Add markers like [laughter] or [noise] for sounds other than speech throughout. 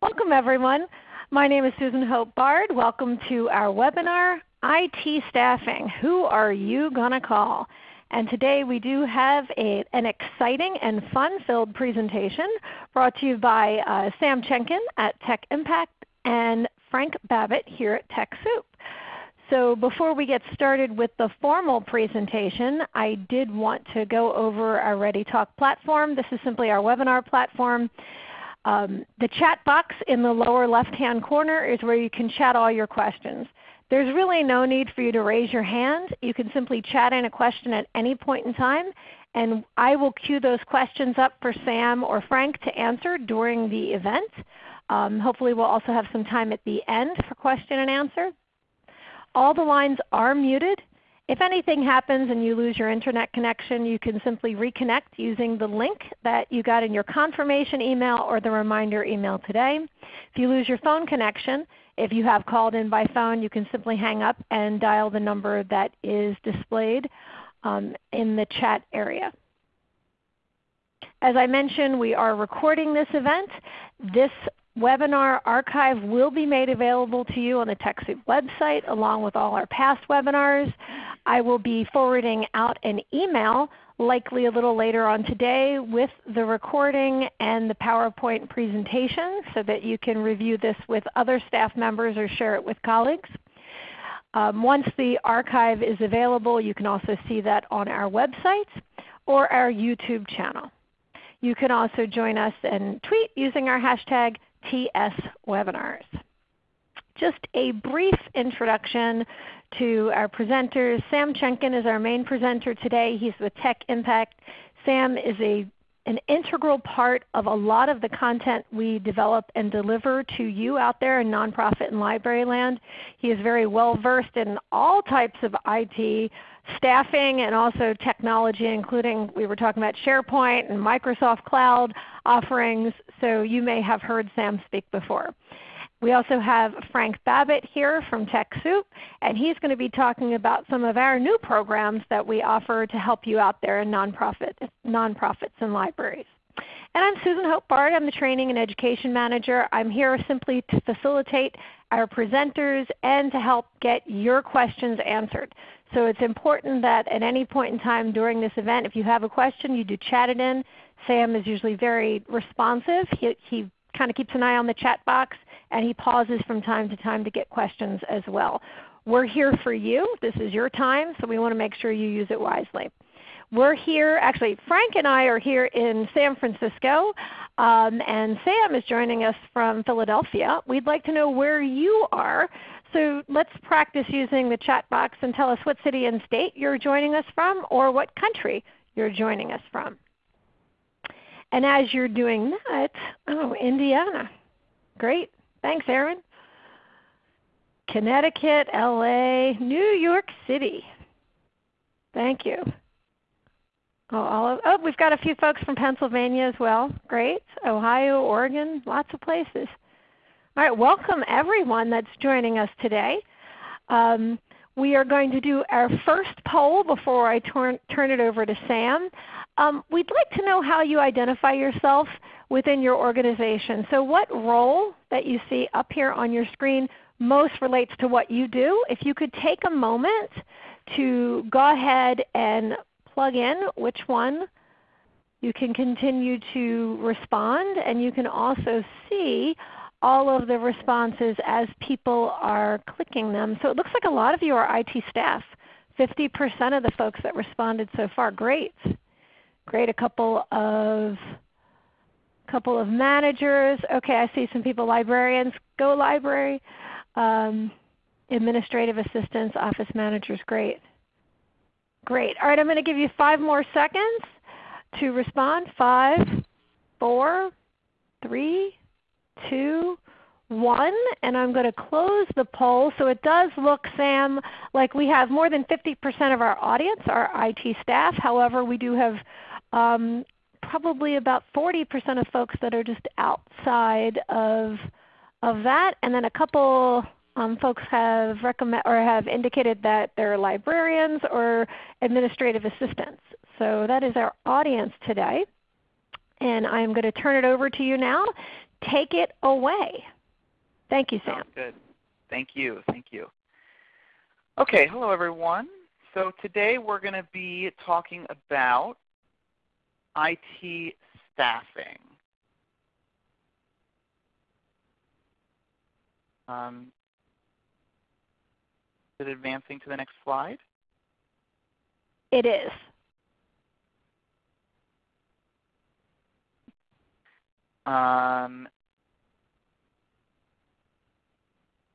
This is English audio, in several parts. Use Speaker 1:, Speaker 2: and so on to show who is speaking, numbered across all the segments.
Speaker 1: Welcome everyone. My name is Susan Hope Bard. Welcome to our webinar, IT Staffing. Who are you to call? And today we do have a, an exciting and fun-filled presentation brought to you by uh, Sam Chenkin at Tech Impact and Frank Babbitt here at TechSoup. So before we get started with the formal presentation, I did want to go over our ReadyTalk platform. This is simply our webinar platform. Um, the chat box in the lower left-hand corner is where you can chat all your questions. There's really no need for you to raise your hand. You can simply chat in a question at any point in time, and I will queue those questions up for Sam or Frank to answer during the event. Um, hopefully we'll also have some time at the end for question and answer. All the lines are muted. If anything happens and you lose your Internet connection, you can simply reconnect using the link that you got in your confirmation email or the reminder email today. If you lose your phone connection, if you have called in by phone, you can simply hang up and dial the number that is displayed um, in the chat area. As I mentioned, we are recording this event. This webinar archive will be made available to you on the TechSoup website along with all our past webinars. I will be forwarding out an email likely a little later on today with the recording and the PowerPoint presentation so that you can review this with other staff members or share it with colleagues. Um, once the archive is available, you can also see that on our website or our YouTube channel. You can also join us and tweet using our hashtag TSWebinars. Just a brief introduction to our presenters. Sam Chenkin is our main presenter today. He's with Tech Impact. Sam is a, an integral part of a lot of the content we develop and deliver to you out there in nonprofit and library land. He is very well versed in all types of IT staffing and also technology including we were talking about SharePoint and Microsoft Cloud offerings. So you may have heard Sam speak before. We also have Frank Babbitt here from TechSoup, and he's going to be talking about some of our new programs that we offer to help you out there in nonprofit, nonprofits and libraries. And I'm Susan Hope Bard. I'm the Training and Education Manager. I'm here simply to facilitate our presenters and to help get your questions answered. So it's important that at any point in time during this event, if you have a question, you do chat it in. Sam is usually very responsive. He, he kind of keeps an eye on the chat box and he pauses from time to time to get questions as well. We're here for you. This is your time, so we want to make sure you use it wisely. We're here, actually Frank and I are here in San Francisco, um, and Sam is joining us from Philadelphia. We'd like to know where you are. So let's practice using the chat box and tell us what city and state you're joining us from or what country you're joining us from. And as you're doing that, oh, Indiana. Great. Thanks, Aaron. Connecticut, LA, New York City. Thank you. Oh, all of, oh, we've got a few folks from Pennsylvania as well. Great. Ohio, Oregon, lots of places. All right, welcome everyone that's joining us today. Um, we are going to do our first poll before I turn, turn it over to Sam. Um, we'd like to know how you identify yourself within your organization. So what role that you see up here on your screen most relates to what you do. If you could take a moment to go ahead and plug in which one you can continue to respond and you can also see all of the responses as people are clicking them. So it looks like a lot of you are IT staff. 50% of the folks that responded so far. Great. Great. A couple of couple of managers. Okay, I see some people, librarians, go library. Um, administrative assistants, office managers, great. Great. All right, I'm going to give you five more seconds to respond. Five, four, three, two, one, and I'm going to close the poll. So it does look, Sam, like we have more than 50% of our audience are IT staff. However, we do have um, probably about 40% of folks that are just outside of, of that, and then a couple um, folks have recommend or have indicated that they're librarians or administrative assistants. So that is our audience today. And I'm going to turn it over to you now take it away. Thank you, Sam.
Speaker 2: Sounds good. Thank you. Thank you. Okay, hello everyone. So today we're going to be talking about IT staffing. Um, is it advancing to the next slide?
Speaker 1: It is.
Speaker 2: Um,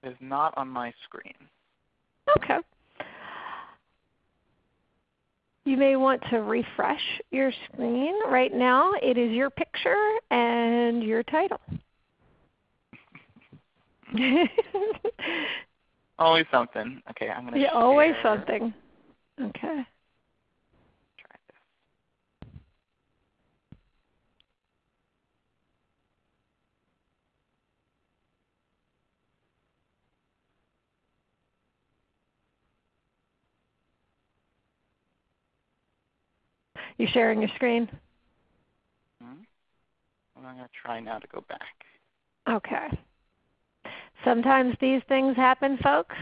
Speaker 2: is not on my screen.
Speaker 1: Okay. You may want to refresh your screen. Right now it is your picture and your title. [laughs]
Speaker 2: always something. Okay, I'm going to
Speaker 1: always something. Okay. You sharing your screen?
Speaker 2: Hmm? Well, I'm going to try now to go back.
Speaker 1: Okay. Sometimes these things happen, folks.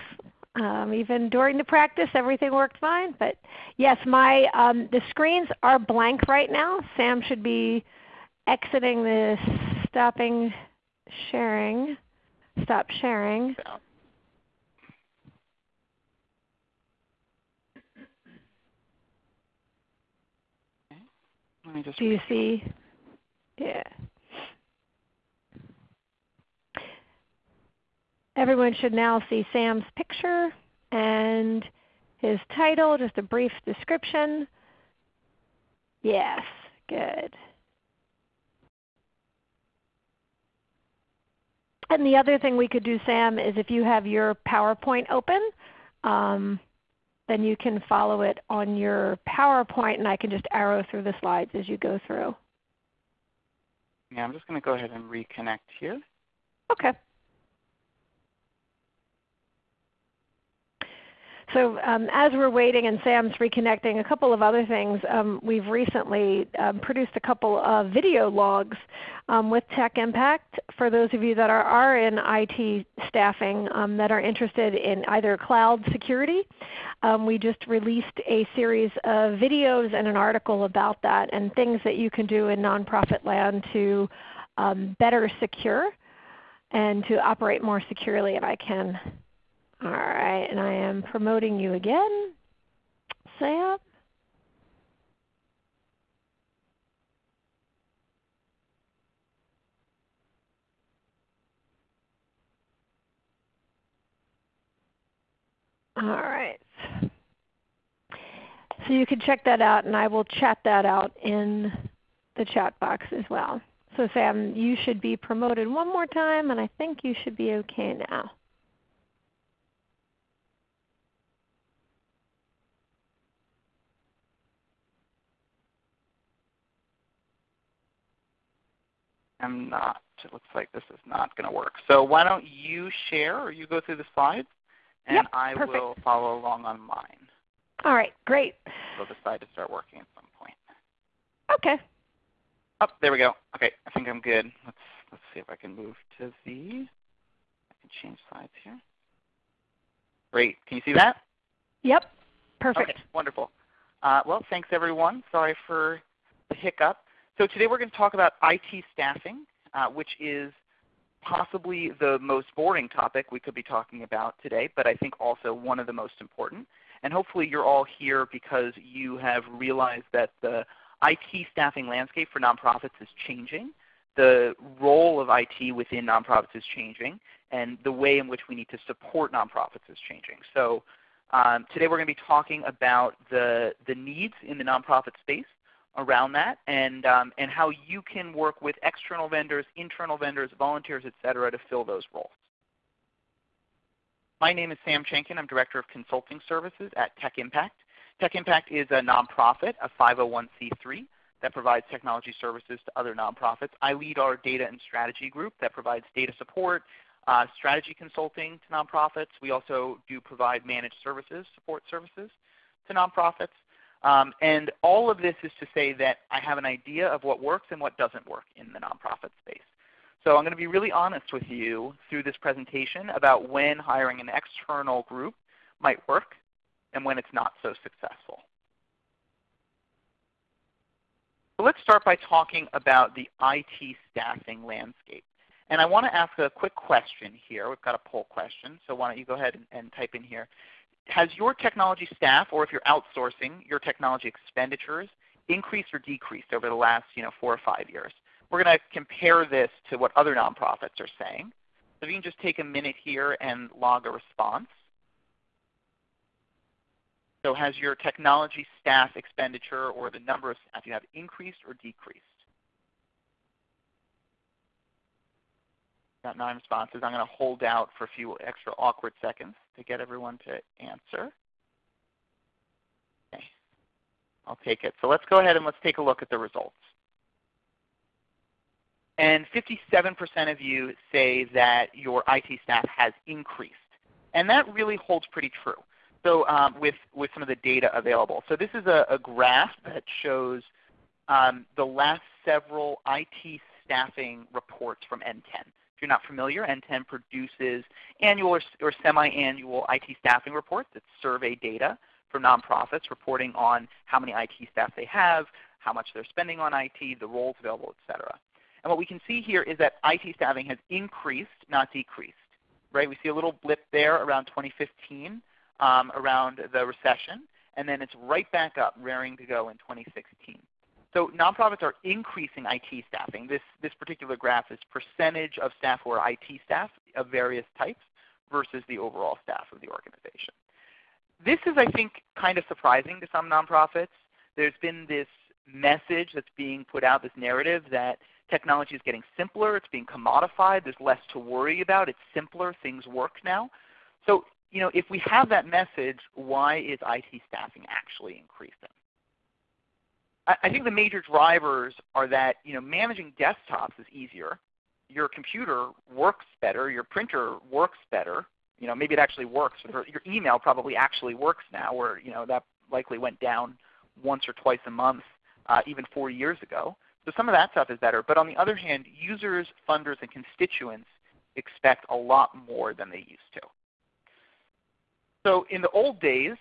Speaker 1: Um, even during the practice, everything worked fine. But yes, my um, the screens are blank right now. Sam should be exiting this, stopping sharing, stop sharing.
Speaker 2: Let me just
Speaker 1: Do you see? Yeah. Everyone should now see Sam's picture and his title, just a brief description. Yes, good. And the other thing we could do, Sam, is if you have your PowerPoint open, um, then you can follow it on your PowerPoint and I can just arrow through the slides as you go through.
Speaker 2: Yeah, I'm just going to go ahead and reconnect here.
Speaker 1: Okay. So um, as we're waiting and Sam's reconnecting, a couple of other things. Um, we've recently um, produced a couple of video logs um, with Tech Impact for those of you that are, are in IT staffing um, that are interested in either cloud security. Um, we just released a series of videos and an article about that and things that you can do in nonprofit land to better secure and to operate more securely. And I can all right, and I am promoting you again, Sam. All right. So you can check that out and I will chat that out in the chat box as well. So Sam, you should be promoted one more time and I think you should be okay now.
Speaker 2: Am not. It looks like this is not going to work. So why don't you share or you go through the slides and
Speaker 1: yep,
Speaker 2: I
Speaker 1: perfect.
Speaker 2: will follow along on mine.
Speaker 1: All right, great.
Speaker 2: We'll decide to start working at some point.
Speaker 1: Okay.
Speaker 2: Oh, there we go. Okay, I think I'm good. Let's let's see if I can move to the I can change slides here. Great. Can you see that?
Speaker 1: Yep. Perfect.
Speaker 2: Okay, wonderful. Uh, well, thanks everyone. Sorry for the hiccup. So today we're going to talk about IT staffing, uh, which is possibly the most boring topic we could be talking about today, but I think also one of the most important. And hopefully you're all here because you have realized that the IT staffing landscape for nonprofits is changing. The role of IT within nonprofits is changing, and the way in which we need to support nonprofits is changing. So um, today we're going to be talking about the, the needs in the nonprofit space, around that and, um, and how you can work with external vendors, internal vendors, volunteers, etc., to fill those roles. My name is Sam Chenkin. I'm Director of Consulting Services at Tech Impact. Tech Impact is a nonprofit, a 501c3 that provides technology services to other nonprofits. I lead our data and strategy group that provides data support, uh, strategy consulting to nonprofits. We also do provide managed services, support services to nonprofits. Um, and all of this is to say that I have an idea of what works and what doesn't work in the nonprofit space. So I'm going to be really honest with you through this presentation about when hiring an external group might work and when it's not so successful. So let's start by talking about the IT staffing landscape. And I want to ask a quick question here. We've got a poll question, so why don't you go ahead and, and type in here. Has your technology staff, or if you're outsourcing, your technology expenditures increased or decreased over the last you know, four or five years? We're going to compare this to what other nonprofits are saying. So if you can just take a minute here and log a response. So has your technology staff expenditure or the number of staff you have increased or decreased? Got nine responses. I'm going to hold out for a few extra awkward seconds to get everyone to answer. Okay. I'll take it. So let's go ahead and let's take a look at the results. And 57% of you say that your IT staff has increased. And that really holds pretty true. So um, with, with some of the data available. So this is a, a graph that shows um, the last several IT staffing reports from NTEN you're not familiar, NTEN produces annual or, semi-annual IT staffing reports. It's survey data for nonprofits reporting on how many IT staff they have, how much they're spending on IT, the roles available, etc. And what we can see here is that IT staffing has increased, not decreased. Right? We see a little blip there around 2015, um, around the recession, and then it's right back up, raring to go in 2016. So nonprofits are increasing IT staffing. This, this particular graph is percentage of staff who are IT staff of various types versus the overall staff of the organization. This is, I think, kind of surprising to some nonprofits. There's been this message that's being put out, this narrative that technology is getting simpler, it's being commodified, there's less to worry about, it's simpler, things work now. So you know, if we have that message, why is IT staffing actually increasing? I think the major drivers are that you know, managing desktops is easier. Your computer works better. Your printer works better. You know, maybe it actually works. Your email probably actually works now, where you know, that likely went down once or twice a month uh, even four years ago. So some of that stuff is better. But on the other hand, users, funders, and constituents expect a lot more than they used to. So in the old days,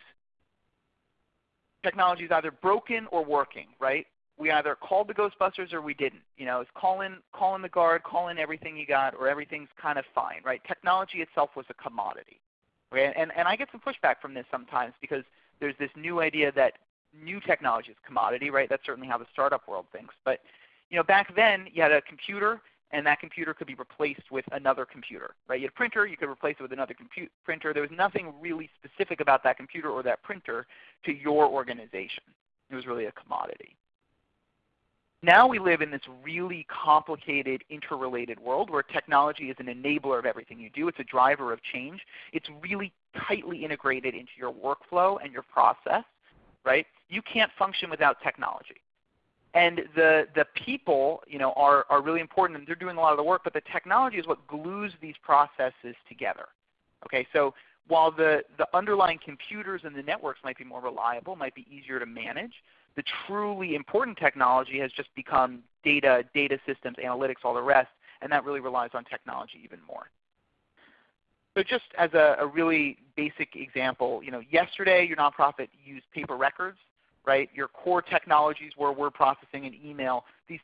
Speaker 2: technology is either broken or working, right? We either called the Ghostbusters or we didn't. You know, it's call in, call in the guard, call in everything you got, or everything's kind of fine, right? Technology itself was a commodity. Okay? And, and I get some pushback from this sometimes because there's this new idea that new technology is commodity, right? That's certainly how the startup world thinks. But you know, back then you had a computer and that computer could be replaced with another computer. Right? You had a printer, you could replace it with another printer. There was nothing really specific about that computer or that printer to your organization. It was really a commodity. Now we live in this really complicated, interrelated world where technology is an enabler of everything you do. It's a driver of change. It's really tightly integrated into your workflow and your process. Right? You can't function without technology. And the, the people you know, are, are really important and they're doing a lot of the work, but the technology is what glues these processes together. Okay, so while the, the underlying computers and the networks might be more reliable, might be easier to manage, the truly important technology has just become data, data systems, analytics, all the rest, and that really relies on technology even more. So just as a, a really basic example, you know, yesterday your nonprofit used paper records right? Your core technologies were word processing and email. These,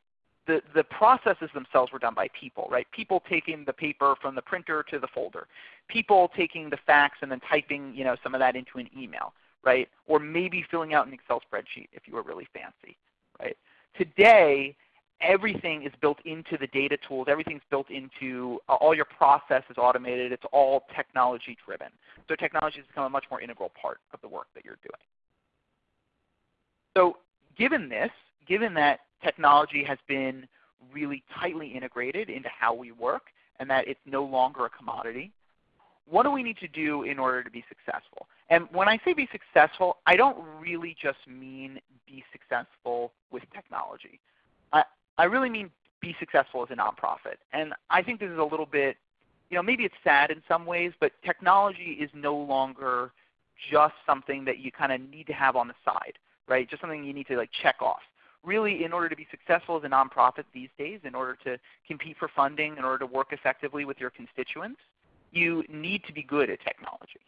Speaker 2: the, the processes themselves were done by people, right? People taking the paper from the printer to the folder. People taking the fax and then typing you know, some of that into an email, right? Or maybe filling out an Excel spreadsheet if you were really fancy, right? Today, everything is built into the data tools. Everything's built into uh, all your process is automated. It's all technology driven. So technology has become a much more integral part of the work that you're doing. So given this, given that technology has been really tightly integrated into how we work and that it's no longer a commodity, what do we need to do in order to be successful? And when I say be successful, I don't really just mean be successful with technology. I, I really mean be successful as a nonprofit. And I think this is a little bit, you know, maybe it's sad in some ways, but technology is no longer just something that you kind of need to have on the side right? Just something you need to like check off. really in order to be successful as a nonprofit these days, in order to compete for funding, in order to work effectively with your constituents, you need to be good at technology.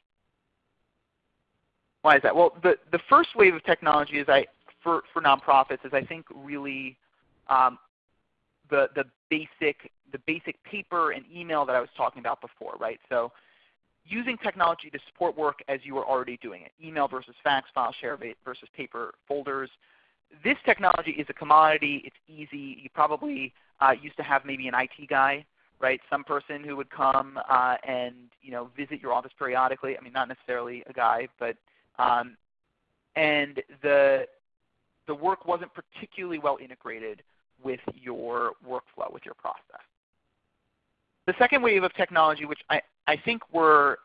Speaker 2: Why is that? Well, the, the first wave of technology is I, for, for nonprofits is I think really um, the, the, basic, the basic paper and email that I was talking about before, right? So using technology to support work as you were already doing it, email versus fax, file share versus paper folders. This technology is a commodity. It's easy. You probably uh, used to have maybe an IT guy, right? Some person who would come uh, and you know visit your office periodically. I mean, not necessarily a guy, but um, and the the work wasn't particularly well integrated with your workflow, with your process. The second wave of technology, which I, I think we're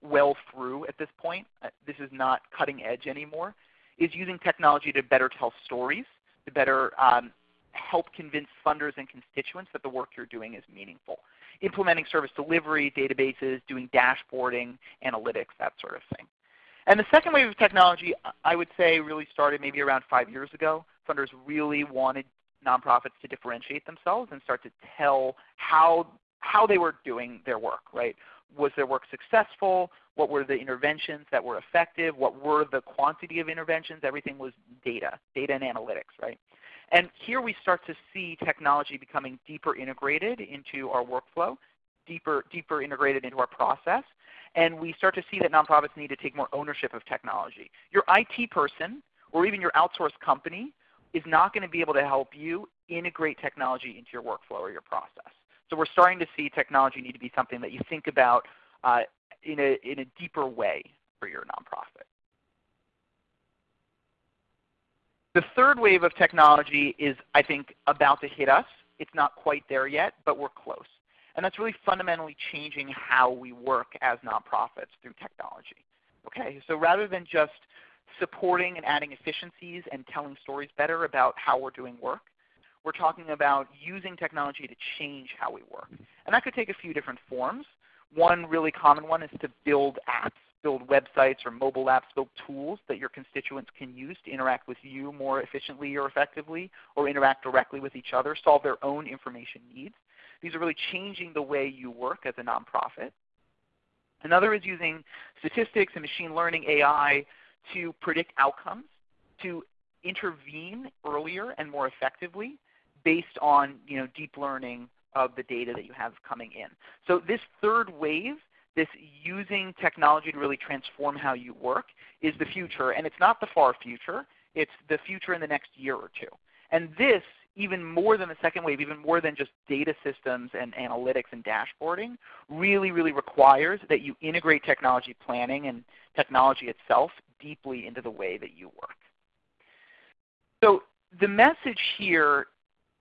Speaker 2: well through at this point, uh, this is not cutting edge anymore, is using technology to better tell stories, to better um, help convince funders and constituents that the work you're doing is meaningful. Implementing service delivery, databases, doing dashboarding, analytics, that sort of thing. And the second wave of technology, I would say, really started maybe around five years ago. Funders really wanted nonprofits to differentiate themselves and start to tell how, how they were doing their work, right? Was their work successful? What were the interventions that were effective? What were the quantity of interventions? Everything was data, data and analytics, right? And here we start to see technology becoming deeper integrated into our workflow, deeper, deeper integrated into our process and we start to see that nonprofits need to take more ownership of technology. Your IT person or even your outsourced company is not going to be able to help you integrate technology into your workflow or your process. So we're starting to see technology need to be something that you think about uh, in, a, in a deeper way for your nonprofit. The third wave of technology is, I think, about to hit us. It's not quite there yet, but we're close. And that's really fundamentally changing how we work as nonprofits through technology. Okay, so rather than just supporting and adding efficiencies and telling stories better about how we're doing work, we're talking about using technology to change how we work. And that could take a few different forms. One really common one is to build apps, build websites or mobile apps, build tools that your constituents can use to interact with you more efficiently or effectively, or interact directly with each other, solve their own information needs. These are really changing the way you work as a nonprofit. Another is using statistics and machine learning AI to predict outcomes, to intervene earlier and more effectively based on you know, deep learning of the data that you have coming in. So this third wave, this using technology to really transform how you work, is the future. And it's not the far future. It's the future in the next year or two. And this even more than the second wave, even more than just data systems and analytics and dashboarding, really, really requires that you integrate technology planning and technology itself deeply into the way that you work. So the message here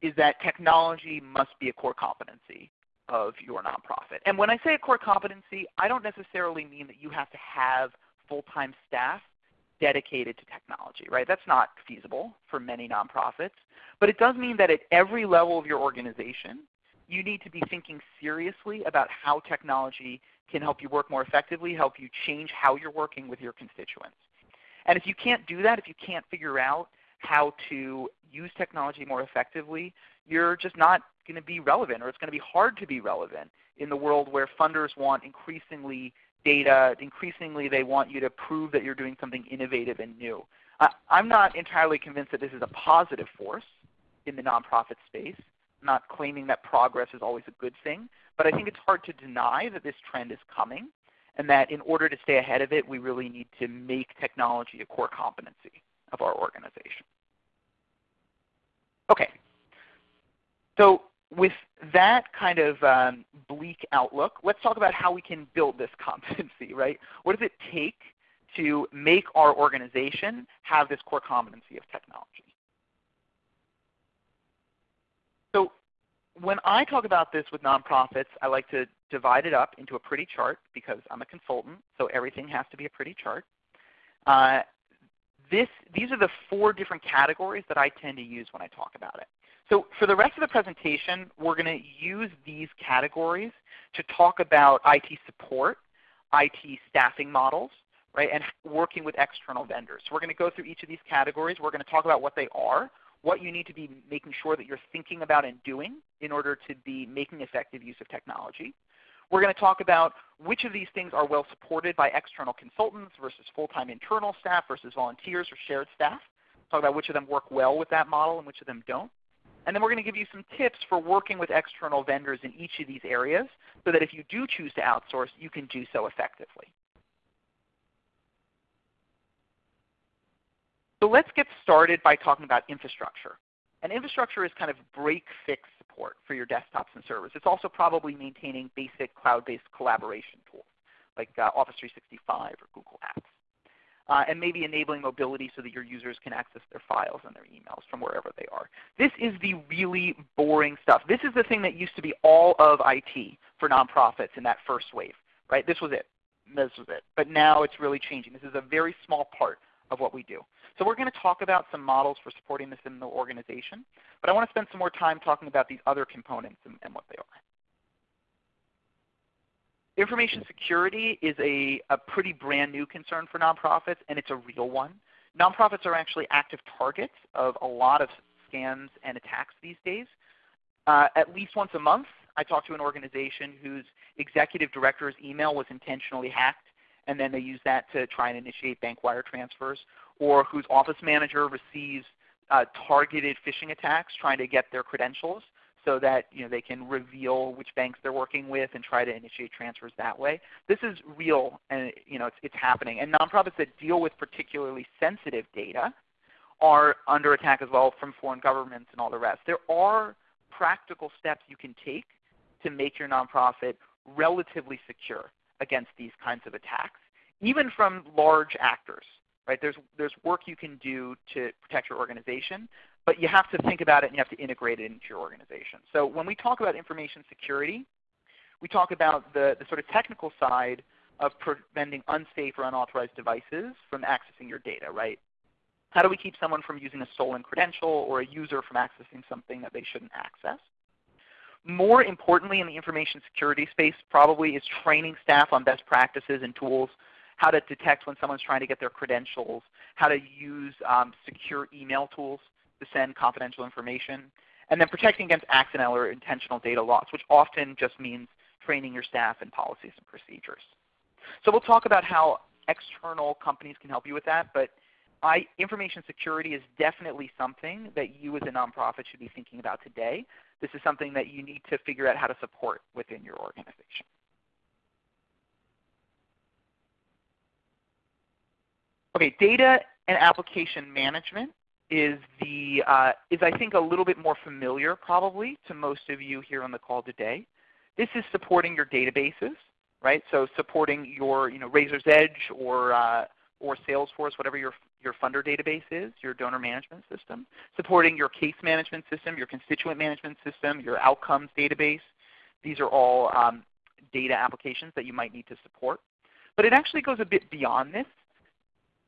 Speaker 2: is that technology must be a core competency of your nonprofit. And when I say a core competency, I don't necessarily mean that you have to have full-time staff dedicated to technology, right? That's not feasible for many nonprofits. But it does mean that at every level of your organization, you need to be thinking seriously about how technology can help you work more effectively, help you change how you're working with your constituents. And if you can't do that, if you can't figure out how to use technology more effectively, you're just not going to be relevant, or it's going to be hard to be relevant in the world where funders want increasingly data. Increasingly, they want you to prove that you're doing something innovative and new. I, I'm not entirely convinced that this is a positive force in the nonprofit space. I'm not claiming that progress is always a good thing, but I think it's hard to deny that this trend is coming and that in order to stay ahead of it, we really need to make technology a core competency of our organization. Okay. So with that kind of um, bleak outlook, let's talk about how we can build this [laughs] competency, right? What does it take to make our organization have this core competency of technology? So when I talk about this with nonprofits, I like to divide it up into a pretty chart because I'm a consultant, so everything has to be a pretty chart. Uh, this, these are the four different categories that I tend to use when I talk about it. So for the rest of the presentation, we're going to use these categories to talk about IT support, IT staffing models, right, and working with external vendors. So we're going to go through each of these categories. We're going to talk about what they are, what you need to be making sure that you're thinking about and doing in order to be making effective use of technology. We're going to talk about which of these things are well supported by external consultants versus full-time internal staff versus volunteers or shared staff. Talk about which of them work well with that model and which of them don't. And then we're going to give you some tips for working with external vendors in each of these areas so that if you do choose to outsource, you can do so effectively. So let's get started by talking about infrastructure. And infrastructure is kind of break-fix support for your desktops and servers. It's also probably maintaining basic cloud-based collaboration tools like uh, Office 365 or Google Apps. Uh, and maybe enabling mobility so that your users can access their files and their emails from wherever they are. This is the really boring stuff. This is the thing that used to be all of IT for nonprofits in that first wave. Right? This was it. This was it. But now it's really changing. This is a very small part of what we do. So we're going to talk about some models for supporting this in the organization, but I want to spend some more time talking about these other components and, and what they are. Information security is a, a pretty brand new concern for nonprofits, and it's a real one. Nonprofits are actually active targets of a lot of scams and attacks these days. Uh, at least once a month, I talk to an organization whose executive director's email was intentionally hacked, and then they use that to try and initiate bank wire transfers or whose office manager receives uh, targeted phishing attacks trying to get their credentials so that you know, they can reveal which banks they're working with and try to initiate transfers that way. This is real and you know, it's, it's happening. And nonprofits that deal with particularly sensitive data are under attack as well from foreign governments and all the rest. There are practical steps you can take to make your nonprofit relatively secure against these kinds of attacks, even from large actors. Right? There's, there's work you can do to protect your organization, but you have to think about it and you have to integrate it into your organization. So when we talk about information security, we talk about the, the sort of technical side of preventing unsafe or unauthorized devices from accessing your data, right? How do we keep someone from using a stolen credential or a user from accessing something that they shouldn't access? More importantly in the information security space probably is training staff on best practices and tools how to detect when someone's trying to get their credentials, how to use um, secure email tools to send confidential information, and then protecting against accidental or intentional data loss, which often just means training your staff in policies and procedures. So we'll talk about how external companies can help you with that, but I, information security is definitely something that you as a nonprofit should be thinking about today. This is something that you need to figure out how to support within your organization. Okay, data and application management is the uh, is I think a little bit more familiar probably to most of you here on the call today. This is supporting your databases, right? So supporting your you know Raiser's Edge or uh, or Salesforce, whatever your your funder database is, your donor management system. Supporting your case management system, your constituent management system, your outcomes database. These are all um, data applications that you might need to support. But it actually goes a bit beyond this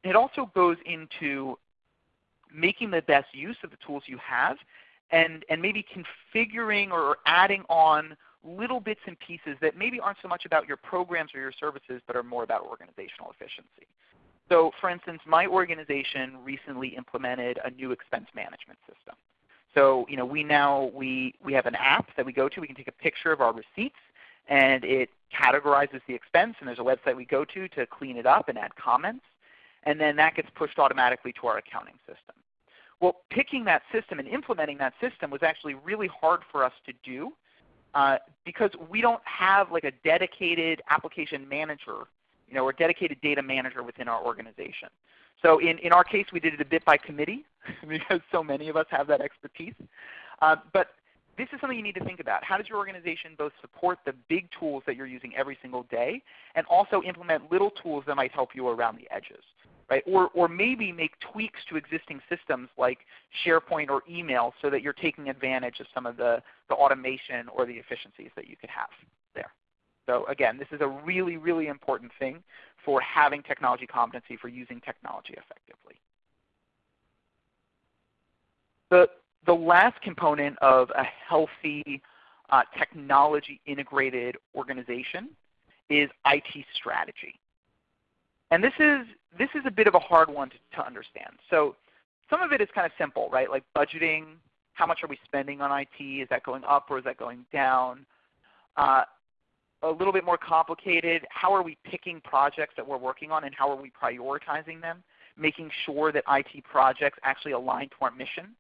Speaker 2: it also goes into making the best use of the tools you have and, and maybe configuring or adding on little bits and pieces that maybe aren't so much about your programs or your services but are more about organizational efficiency. So for instance, my organization recently implemented a new expense management system. So you know, we now we, we have an app that we go to. We can take a picture of our receipts and it categorizes the expense and there's a website we go to to clean it up and add comments and then that gets pushed automatically to our accounting system. Well, picking that system and implementing that system was actually really hard for us to do uh, because we don't have like a dedicated application manager you know, or dedicated data manager within our organization. So in, in our case, we did it a bit by committee [laughs] because so many of us have that expertise. Uh, but this is something you need to think about. How does your organization both support the big tools that you're using every single day and also implement little tools that might help you around the edges? Right? Or, or maybe make tweaks to existing systems like SharePoint or email so that you're taking advantage of some of the, the automation or the efficiencies that you could have there. So again, this is a really, really important thing for having technology competency, for using technology effectively. The, the last component of a healthy uh, technology integrated organization is IT strategy. And this is, this is a bit of a hard one to, to understand. So some of it is kind of simple, right? Like budgeting, how much are we spending on IT? Is that going up or is that going down? Uh, a little bit more complicated, how are we picking projects that we're working on and how are we prioritizing them? Making sure that IT projects actually align to our mission.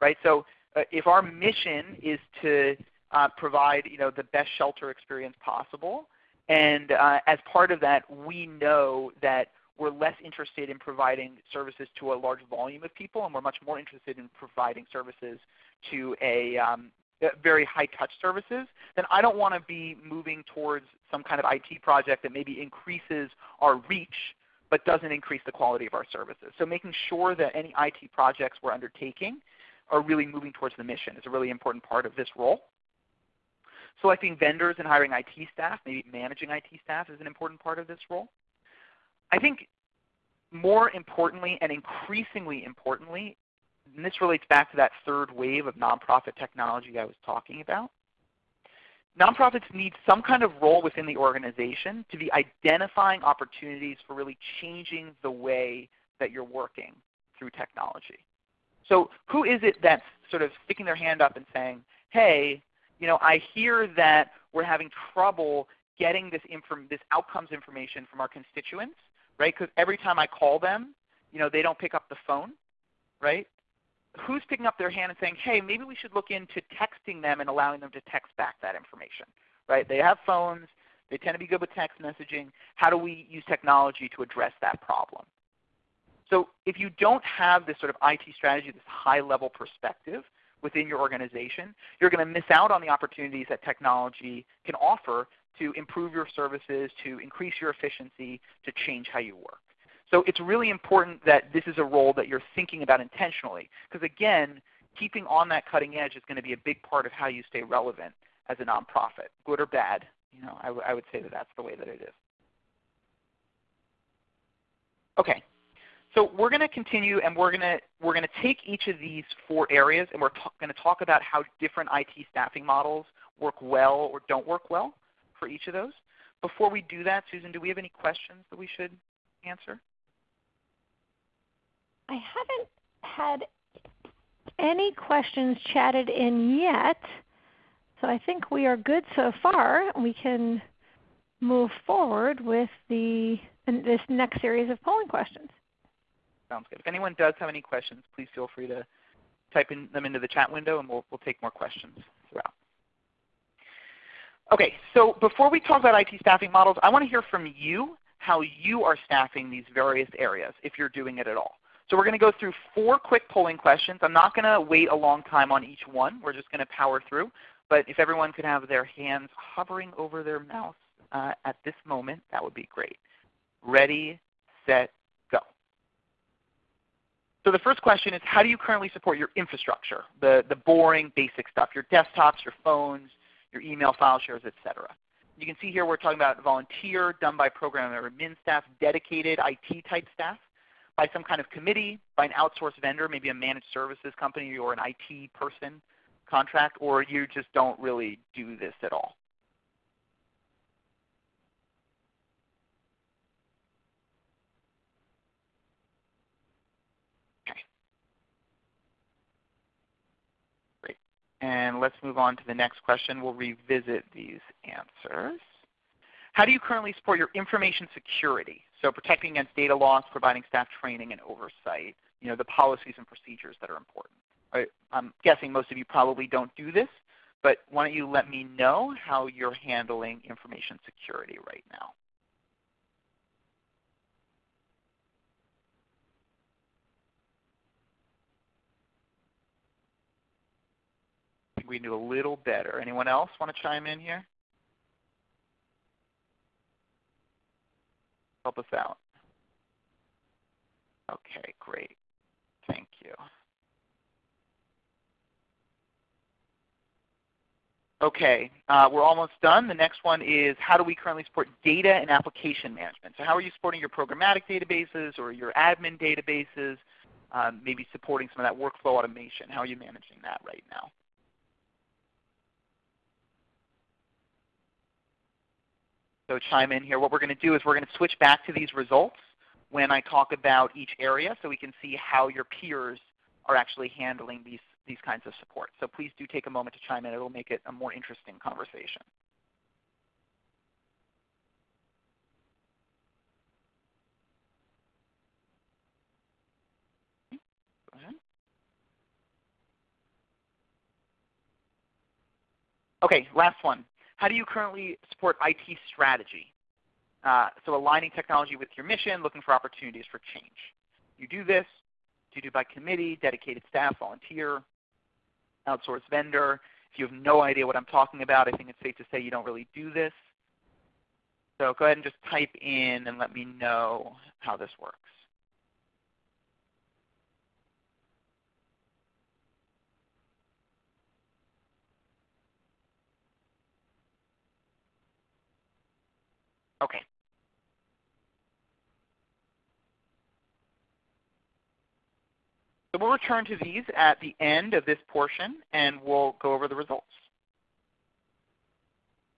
Speaker 2: Right? So uh, if our mission is to uh, provide you know, the best shelter experience possible, and uh, as part of that we know that we're less interested in providing services to a large volume of people and we're much more interested in providing services to a um, very high touch services, then I don't want to be moving towards some kind of IT project that maybe increases our reach but doesn't increase the quality of our services. So making sure that any IT projects we're undertaking are really moving towards the mission is a really important part of this role. So selecting vendors and hiring IT staff, maybe managing IT staff is an important part of this role. I think more importantly and increasingly importantly and this relates back to that third wave of nonprofit technology I was talking about. Nonprofits need some kind of role within the organization to be identifying opportunities for really changing the way that you're working through technology. So who is it that's sort of sticking their hand up and saying, hey, you know, I hear that we're having trouble getting this, this outcomes information from our constituents, right? Because every time I call them, you know, they don't pick up the phone, right? who's picking up their hand and saying, hey, maybe we should look into texting them and allowing them to text back that information? Right? They have phones. They tend to be good with text messaging. How do we use technology to address that problem? So if you don't have this sort of IT strategy, this high-level perspective within your organization, you're going to miss out on the opportunities that technology can offer to improve your services, to increase your efficiency, to change how you work. So it's really important that this is a role that you're thinking about intentionally. Because again, keeping on that cutting edge is going to be a big part of how you stay relevant as a nonprofit, good or bad. You know, I, would say that that's the way that it is. Okay, so we're going to continue and we're going to, we're going to take each of these four areas and we're going to talk about how different IT staffing models work well or don't work well for each of those. Before we do that, Susan, do we have any questions that we should answer?
Speaker 1: I haven't had any questions chatted in yet. So I think we are good so far. We can move forward with the this next series of polling questions.
Speaker 2: Sounds good. If anyone does have any questions, please feel free to type in them into the chat window and we'll, we'll take more questions throughout. Okay, so before we talk about IT staffing models, I want to hear from you how you are staffing these various areas, if you're doing it at all. So we're going to go through four quick polling questions. I'm not going to wait a long time on each one. We're just going to power through. But if everyone could have their hands hovering over their mouse uh, at this moment, that would be great. Ready, set, go. So the first question is, how do you currently support your infrastructure, the, the boring, basic stuff, your desktops, your phones, your email file shares, etc. You can see here we're talking about volunteer, done by program or admin staff, dedicated IT type staff by some kind of committee, by an outsourced vendor, maybe a managed services company or an IT person contract, or you just don't really do this at all? Okay. Great. And let's move on to the next question. We'll revisit these answers. How do you currently support your information security? So protecting against data loss, providing staff training and oversight, you know, the policies and procedures that are important. Right? I'm guessing most of you probably don't do this, but why don't you let me know how you're handling information security right now. We do a little better. Anyone else want to chime in here? help us out? Okay, great. Thank you. Okay, uh, we're almost done. The next one is how do we currently support data and application management? So how are you supporting your programmatic databases or your admin databases, um, maybe supporting some of that workflow automation? How are you managing that right now? So chime in here. What we're going to do is we're going to switch back to these results when I talk about each area so we can see how your peers are actually handling these, these kinds of support. So please do take a moment to chime in. It will make it a more interesting conversation. Okay, last one. How do you currently support IT strategy? Uh, so aligning technology with your mission, looking for opportunities for change. You do this. Do you do by committee, dedicated staff, volunteer, outsourced vendor? If you have no idea what I'm talking about, I think it's safe to say you don't really do this. So go ahead and just type in and let me know how this works. Okay. So we'll return to these at the end of this portion and we'll go over the results.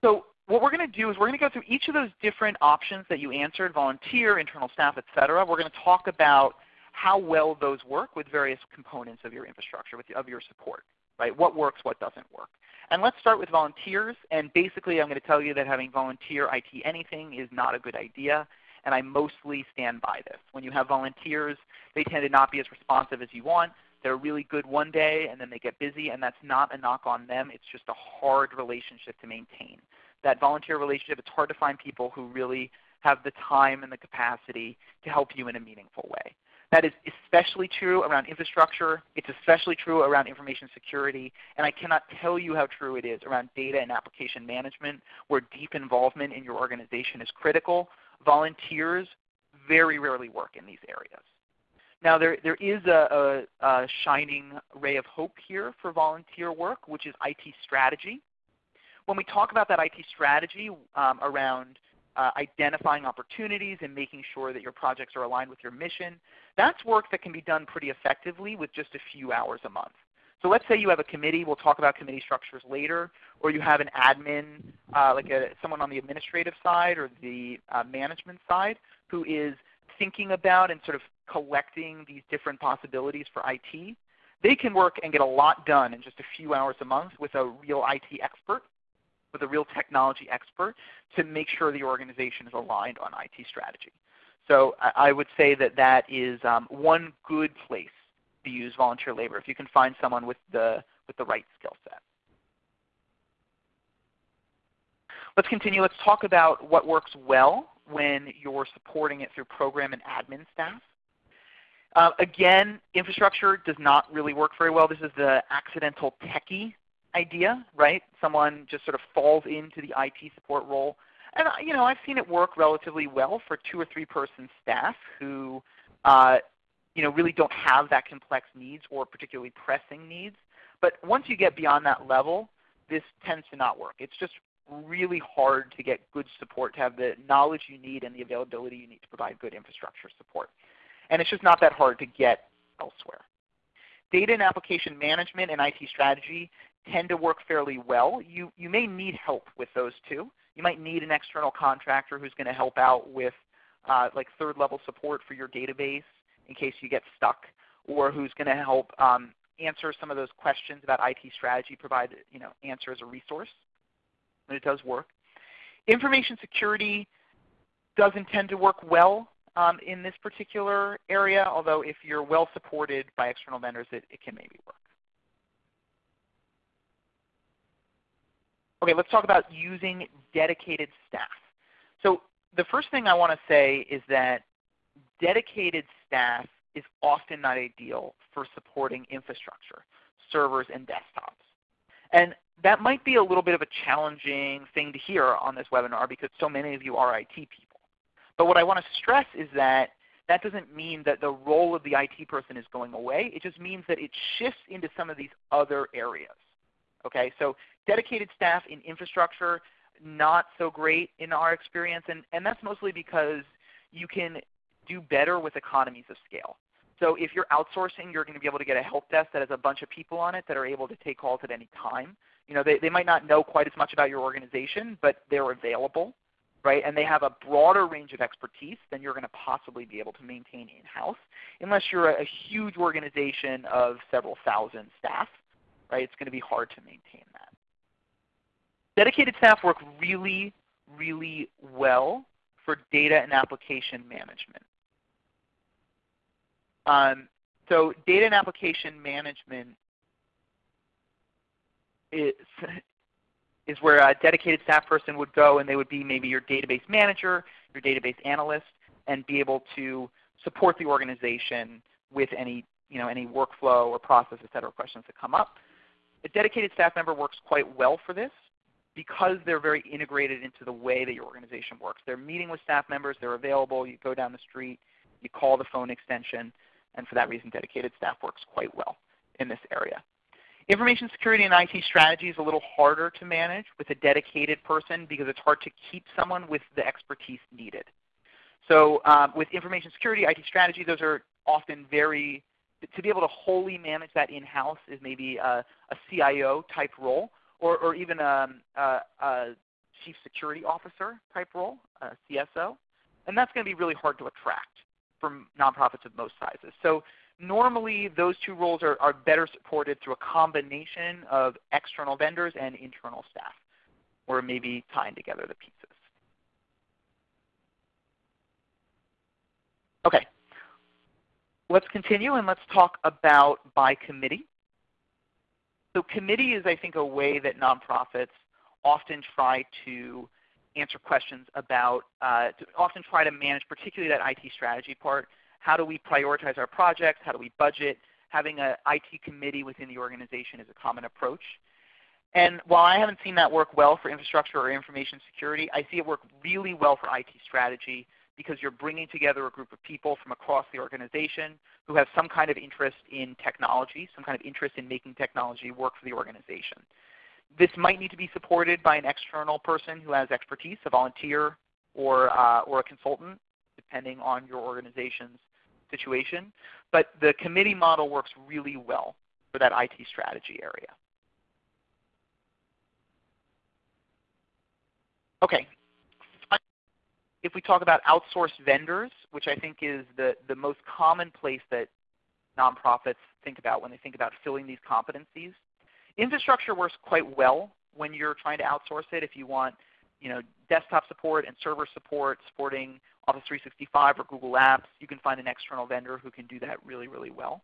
Speaker 2: So what we're going to do is we're going to go through each of those different options that you answered, volunteer, internal staff, etc. We're going to talk about how well those work with various components of your infrastructure, with, of your support. Right? What works, what doesn't work. And let's start with volunteers. And basically I'm going to tell you that having volunteer IT anything is not a good idea. And I mostly stand by this. When you have volunteers, they tend to not be as responsive as you want. They're really good one day and then they get busy and that's not a knock on them. It's just a hard relationship to maintain. That volunteer relationship, it's hard to find people who really have the time and the capacity to help you in a meaningful way. That is especially true around infrastructure. It's especially true around information security. And I cannot tell you how true it is around data and application management where deep involvement in your organization is critical. Volunteers very rarely work in these areas. Now there, there is a, a, a shining ray of hope here for volunteer work, which is IT strategy. When we talk about that IT strategy um, around uh, identifying opportunities and making sure that your projects are aligned with your mission, that's work that can be done pretty effectively with just a few hours a month. So let's say you have a committee. We'll talk about committee structures later. Or you have an admin, uh, like a, someone on the administrative side or the uh, management side who is thinking about and sort of collecting these different possibilities for IT. They can work and get a lot done in just a few hours a month with a real IT expert, with a real technology expert to make sure the organization is aligned on IT strategy. So I would say that that is um, one good place use volunteer labor if you can find someone with the, with the right skill set. Let's continue. Let's talk about what works well when you're supporting it through program and admin staff. Uh, again, infrastructure does not really work very well. This is the accidental techie idea, right? Someone just sort of falls into the IT support role and you know, I've seen it work relatively well for two or three person staff who uh, you know, really don't have that complex needs or particularly pressing needs. But once you get beyond that level, this tends to not work. It's just really hard to get good support, to have the knowledge you need and the availability you need to provide good infrastructure support. And it's just not that hard to get elsewhere. Data and application management and IT strategy tend to work fairly well. You, you may need help with those two. You might need an external contractor who's going to help out with uh, like third level support for your database in case you get stuck, or who's going to help um, answer some of those questions about IT strategy, provide you know, answer as a resource. And it does work. Information security doesn't tend to work well um, in this particular area, although if you're well supported by external vendors, it, it can maybe work. Okay, let's talk about using dedicated staff. So the first thing I want to say is that dedicated staff is often not ideal for supporting infrastructure, servers, and desktops. And that might be a little bit of a challenging thing to hear on this webinar because so many of you are IT people. But what I want to stress is that that doesn't mean that the role of the IT person is going away. It just means that it shifts into some of these other areas. Okay, so dedicated staff in infrastructure, not so great in our experience, and, and that's mostly because you can do better with economies of scale. So if you're outsourcing, you're going to be able to get a help desk that has a bunch of people on it that are able to take calls at any time. You know, they, they might not know quite as much about your organization, but they're available. right? And they have a broader range of expertise than you're going to possibly be able to maintain in-house unless you're a, a huge organization of several thousand staff, right? It's going to be hard to maintain that. Dedicated staff work really, really well for data and application management. Um, so data and application management is, is where a dedicated staff person would go and they would be maybe your database manager, your database analyst, and be able to support the organization with any, you know, any workflow or process, et cetera, questions that come up. A dedicated staff member works quite well for this because they're very integrated into the way that your organization works. They're meeting with staff members, they're available, you go down the street, you call the phone extension, and for that reason dedicated staff works quite well in this area. Information security and IT strategy is a little harder to manage with a dedicated person because it's hard to keep someone with the expertise needed. So um, with information security, IT strategy, those are often very, to be able to wholly manage that in-house is maybe a, a, CIO type role or, or even a, a, a, chief security officer type role, a CSO. And that's going to be really hard to attract from nonprofits of most sizes. So normally those two roles are, are better supported through a combination of external vendors and internal staff, or maybe tying together the pieces. Okay, let's continue and let's talk about by committee. So committee is I think a way that nonprofits often try to answer questions about, uh, to often try to manage particularly that IT strategy part. How do we prioritize our projects? How do we budget? Having an IT committee within the organization is a common approach. And while I haven't seen that work well for infrastructure or information security, I see it work really well for IT strategy because you're bringing together a group of people from across the organization who have some kind of interest in technology, some kind of interest in making technology work for the organization. This might need to be supported by an external person who has expertise, a volunteer or, uh, or a consultant, depending on your organization's situation. But the committee model works really well for that IT strategy area. Okay. If we talk about outsourced vendors, which I think is the, the most common place that nonprofits think about when they think about filling these competencies, Infrastructure works quite well when you're trying to outsource it. If you want you know, desktop support and server support supporting Office 365 or Google Apps, you can find an external vendor who can do that really, really well.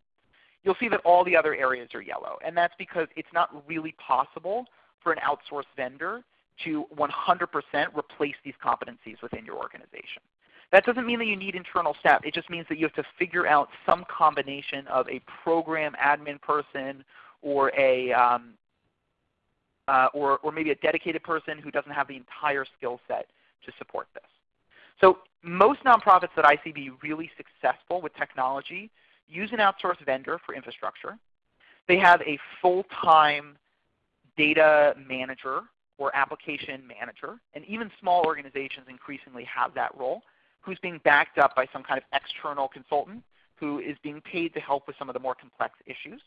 Speaker 2: You'll see that all the other areas are yellow. And that's because it's not really possible for an outsourced vendor to 100% replace these competencies within your organization. That doesn't mean that you need internal staff. It just means that you have to figure out some combination of a program admin person or a um, uh, or, or maybe a dedicated person who doesn't have the entire skill set to support this. So most nonprofits that I see be really successful with technology use an outsourced vendor for infrastructure. They have a full-time data manager or application manager, and even small organizations increasingly have that role, who's being backed up by some kind of external consultant who is being paid to help with some of the more complex issues.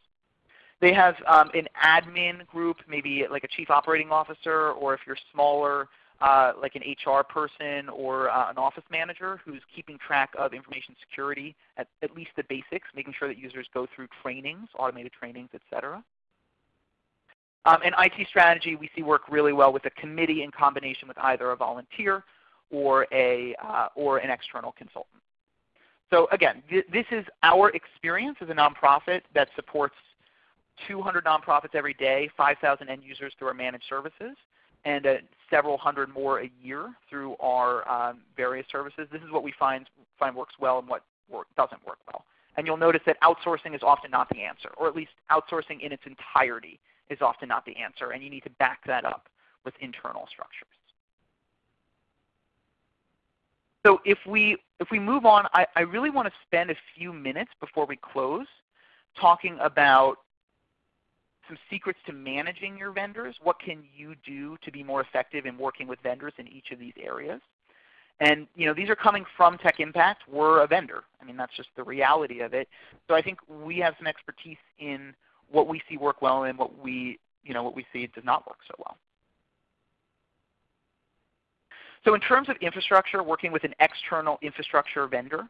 Speaker 2: They have um, an admin group, maybe like a chief operating officer, or if you're smaller, uh, like an HR person or uh, an office manager who's keeping track of information security at, at least the basics, making sure that users go through trainings, automated trainings, etc. Um, and IT strategy we see work really well with a committee in combination with either a volunteer or, a, uh, or an external consultant. So again, th this is our experience as a nonprofit that supports 200 nonprofits every day, 5,000 end users through our managed services, and uh, several hundred more a year through our um, various services. This is what we find, find works well and what work, doesn't work well. And you'll notice that outsourcing is often not the answer, or at least outsourcing in its entirety is often not the answer, and you need to back that up with internal structures. So if we, if we move on, I, I really want to spend a few minutes before we close talking about some secrets to managing your vendors. What can you do to be more effective in working with vendors in each of these areas? And you know, these are coming from Tech Impact. We're a vendor. I mean, that's just the reality of it. So I think we have some expertise in what we see work well and what we, you know, what we see does not work so well. So in terms of infrastructure, working with an external infrastructure vendor,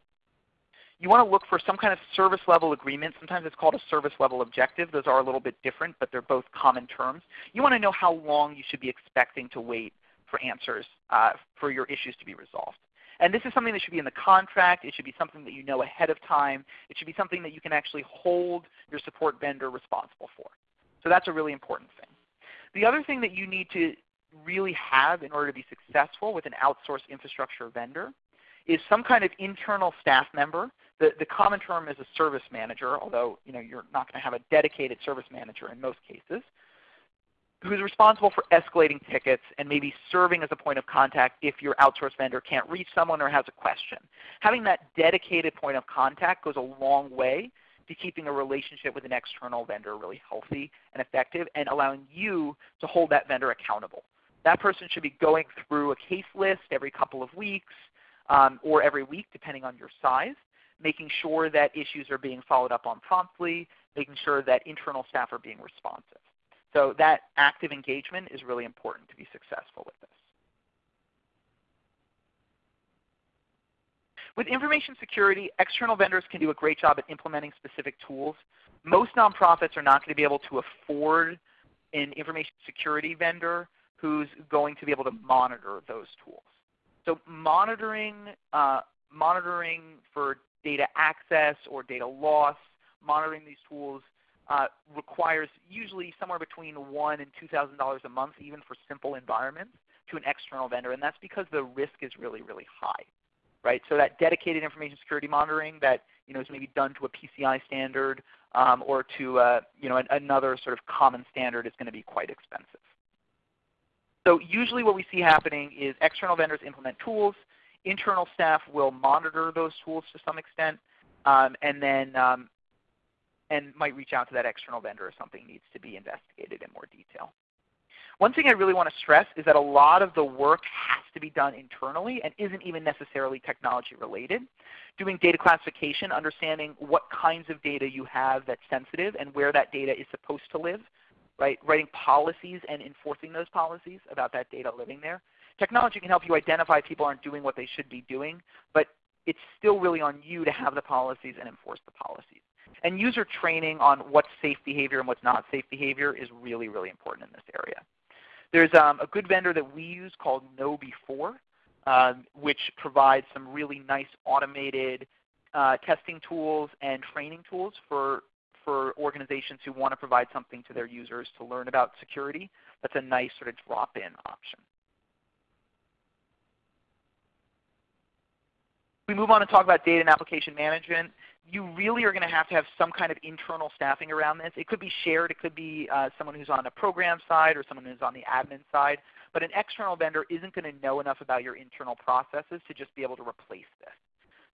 Speaker 2: you want to look for some kind of service level agreement. Sometimes it's called a service level objective. Those are a little bit different, but they're both common terms. You want to know how long you should be expecting to wait for answers uh, for your issues to be resolved. And this is something that should be in the contract. It should be something that you know ahead of time. It should be something that you can actually hold your support vendor responsible for. So that's a really important thing. The other thing that you need to really have in order to be successful with an outsourced infrastructure vendor is some kind of internal staff member. The, the common term is a service manager, although you know, you're not going to have a dedicated service manager in most cases, who's responsible for escalating tickets and maybe serving as a point of contact if your outsourced vendor can't reach someone or has a question. Having that dedicated point of contact goes a long way to keeping a relationship with an external vendor really healthy and effective and allowing you to hold that vendor accountable. That person should be going through a case list every couple of weeks um, or every week depending on your size, making sure that issues are being followed up on promptly, making sure that internal staff are being responsive. So that active engagement is really important to be successful with this. With information security, external vendors can do a great job at implementing specific tools. Most nonprofits are not going to be able to afford an information security vendor who's going to be able to monitor those tools. So monitoring, uh, monitoring for data access or data loss, monitoring these tools uh, requires usually somewhere between one and two thousand dollars a month, even for simple environments, to an external vendor, and that's because the risk is really, really high right? So that dedicated information security monitoring that you know, is maybe done to a PCI standard um, or to uh, you know, another sort of common standard is going to be quite expensive. So usually what we see happening is external vendors implement tools. Internal staff will monitor those tools to some extent, um, and then um, and might reach out to that external vendor if something needs to be investigated in more detail. One thing I really want to stress is that a lot of the work has to be done internally and isn't even necessarily technology related. Doing data classification, understanding what kinds of data you have that's sensitive and where that data is supposed to live, right? writing policies and enforcing those policies about that data living there. Technology can help you identify people aren't doing what they should be doing, but it's still really on you to have the policies and enforce the policies. And user training on what's safe behavior and what's not safe behavior is really, really important in this area. There's um, a good vendor that we use called KnowBe4, um, which provides some really nice automated uh, testing tools and training tools for, for organizations who want to provide something to their users to learn about security. That's a nice sort of drop-in option. We move on to talk about data and application management you really are going to have to have some kind of internal staffing around this. It could be shared. It could be uh, someone who's on the program side or someone who's on the admin side. But an external vendor isn't going to know enough about your internal processes to just be able to replace this.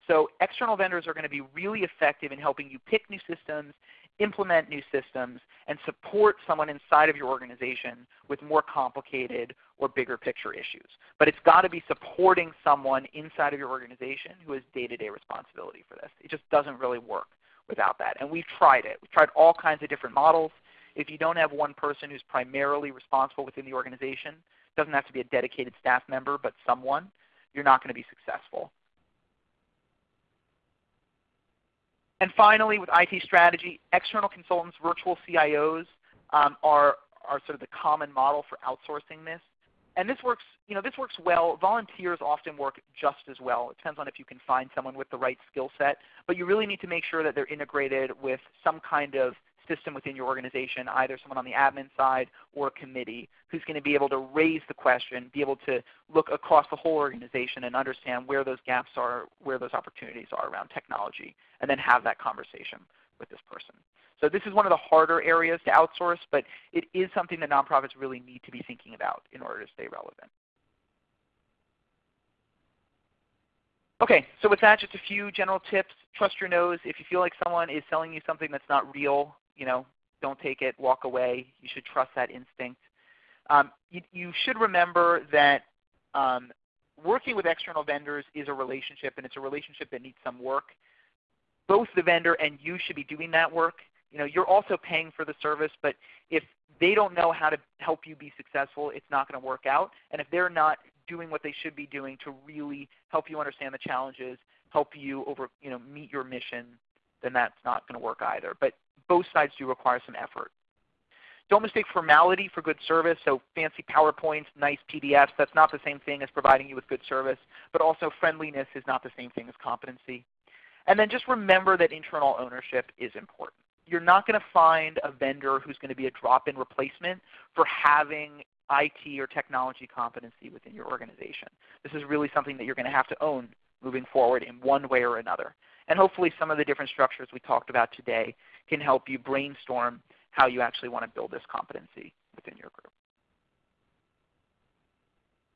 Speaker 2: So external vendors are going to be really effective in helping you pick new systems, implement new systems, and support someone inside of your organization with more complicated or bigger picture issues. But it's got to be supporting someone inside of your organization who has day-to-day responsibility for this. It just doesn't really work without that. And we've tried it. We've tried all kinds of different models. If you don't have one person who's primarily responsible within the organization, it doesn't have to be a dedicated staff member, but someone, you're not going to be successful. And finally, with IT strategy, external consultants, virtual CIOs um, are, are sort of the common model for outsourcing this. And this works, you know, this works well. Volunteers often work just as well. It depends on if you can find someone with the right skill set. But you really need to make sure that they're integrated with some kind of system within your organization, either someone on the admin side or a committee who's going to be able to raise the question, be able to look across the whole organization and understand where those gaps are, where those opportunities are around technology, and then have that conversation with this person. So this is one of the harder areas to outsource, but it is something that nonprofits really need to be thinking about in order to stay relevant. Okay, so with that, just a few general tips. Trust your nose. If you feel like someone is selling you something that's not real, you know, don't take it, walk away. You should trust that instinct. Um, you, you, should remember that um, working with external vendors is a relationship, and it's a relationship that needs some work. Both the vendor and you should be doing that work. You know, you're also paying for the service, but if they don't know how to help you be successful, it's not going to work out. And if they're not doing what they should be doing to really help you understand the challenges, help you over, you know, meet your mission, then that's not going to work either. But both sides do require some effort. Don't mistake formality for good service. So fancy PowerPoints, nice PDFs, that's not the same thing as providing you with good service. But also friendliness is not the same thing as competency. And then just remember that internal ownership is important. You're not going to find a vendor who's going to be a drop-in replacement for having IT or technology competency within your organization. This is really something that you're going to have to own moving forward in one way or another. And hopefully some of the different structures we talked about today can help you brainstorm how you actually want to build this competency within your group.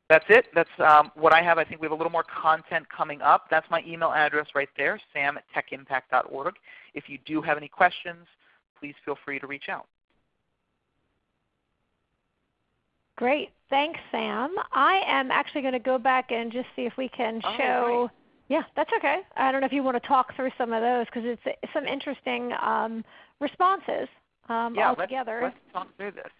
Speaker 2: That's it. That's um, what I have. I think we have a little more content coming up. That's my email address right there, sam at techimpact.org. If you do have any questions, please feel free to reach out.
Speaker 1: Great. Thanks, Sam. I am actually going to go back and just see if we can oh, show. Yeah, that's okay. I don't know if you want to talk through some of those because it's some interesting um, responses um,
Speaker 2: yeah,
Speaker 1: altogether.
Speaker 2: Let's, let's talk through this.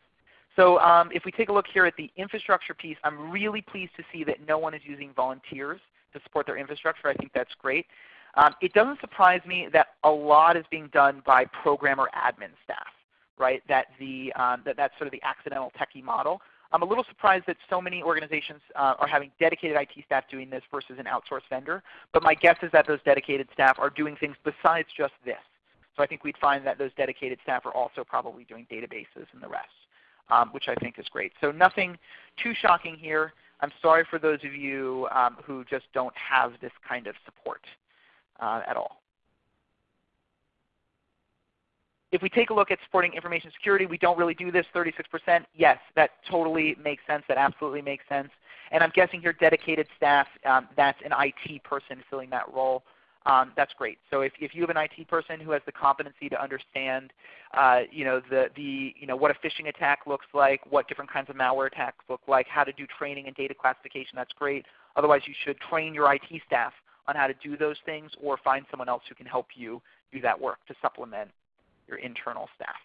Speaker 2: So um, if we take a look here at the infrastructure piece, I'm really pleased to see that no one is using volunteers to support their infrastructure. I think that's great. Um, it doesn't surprise me that a lot is being done by programmer admin staff, right? That, the, um, that that's sort of the accidental techie model. I'm a little surprised that so many organizations uh, are having dedicated IT staff doing this versus an outsourced vendor. But my guess is that those dedicated staff are doing things besides just this. So I think we'd find that those dedicated staff are also probably doing databases and the rest, um, which I think is great. So nothing too shocking here. I'm sorry for those of you um, who just don't have this kind of support uh, at all. If we take a look at supporting information security, we don't really do this 36%. Yes, that totally makes sense. That absolutely makes sense. And I'm guessing here dedicated staff, um, that's an IT person filling that role um, that's great. So if, if you have an IT person who has the competency to understand uh, you know, the, the, you know, what a phishing attack looks like, what different kinds of malware attacks look like, how to do training and data classification, that's great. Otherwise you should train your IT staff on how to do those things or find someone else who can help you do that work to supplement your internal staff.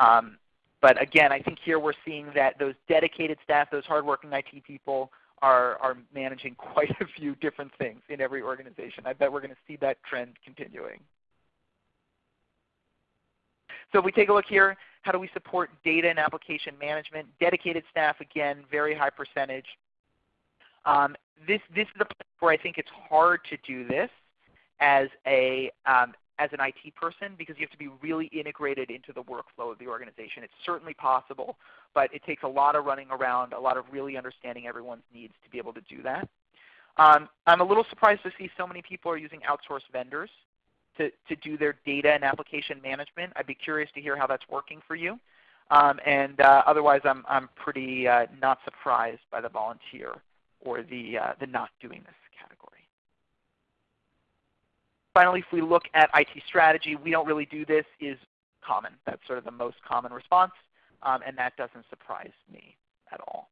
Speaker 2: Um, but again, I think here we're seeing that those dedicated staff, those hardworking IT people are, are managing [laughs] quite a few different things in every organization. I bet we're going to see that trend continuing. So if we take a look here, how do we support data and application management? Dedicated staff, again, very high percentage. Um, this, this is a place where I think it's hard to do this as a, um, as an IT person because you have to be really integrated into the workflow of the organization. It's certainly possible, but it takes a lot of running around, a lot of really understanding everyone's needs to be able to do that. Um, I'm a little surprised to see so many people are using outsourced vendors to, to do their data and application management. I'd be curious to hear how that's working for you. Um, and uh, otherwise, I'm, I'm pretty uh, not surprised by the volunteer or the, uh, the not doing this. Finally, if we look at IT strategy, we don't really do this is common. That's sort of the most common response, um, and that doesn't surprise me at all.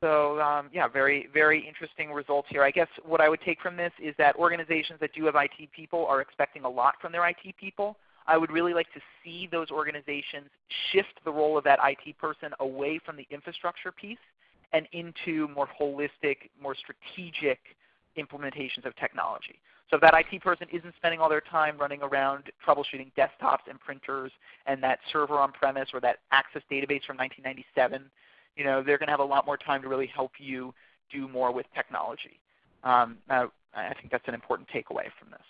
Speaker 2: So um, yeah, very, very interesting results here. I guess what I would take from this is that organizations that do have IT people are expecting a lot from their IT people. I would really like to see those organizations shift the role of that IT person away from the infrastructure piece and into more holistic, more strategic implementations of technology. So if that IT person isn't spending all their time running around troubleshooting desktops and printers and that server on-premise or that Access database from 1997, you know, they're going to have a lot more time to really help you do more with technology. Um, now, I think that's an important takeaway from this.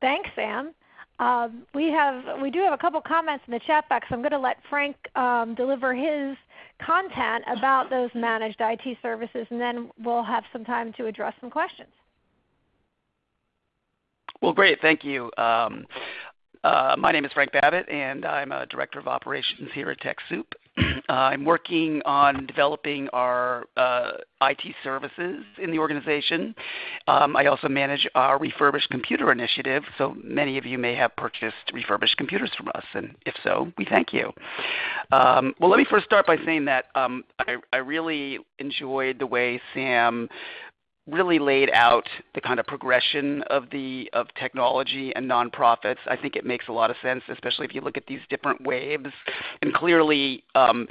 Speaker 1: Thanks, Sam. Um, we have we do have a couple comments in the chat box. I'm going to let Frank um, deliver his content about those managed IT services, and then we'll have some time to address some questions.
Speaker 3: Well, great. Thank you. Um, uh, my name is Frank Babbitt, and I'm a Director of Operations here at TechSoup. Uh, [clears throat] I'm working on developing our uh, IT services in the organization. Um, I also manage our refurbished computer initiative, so many of you may have purchased refurbished computers from us, and if so, we thank you. Um, well, let me first start by saying that um, I, I really enjoyed the way Sam really laid out the kind of progression of the of technology and nonprofits. I think it makes a lot of sense, especially if you look at these different waves. And clearly, um,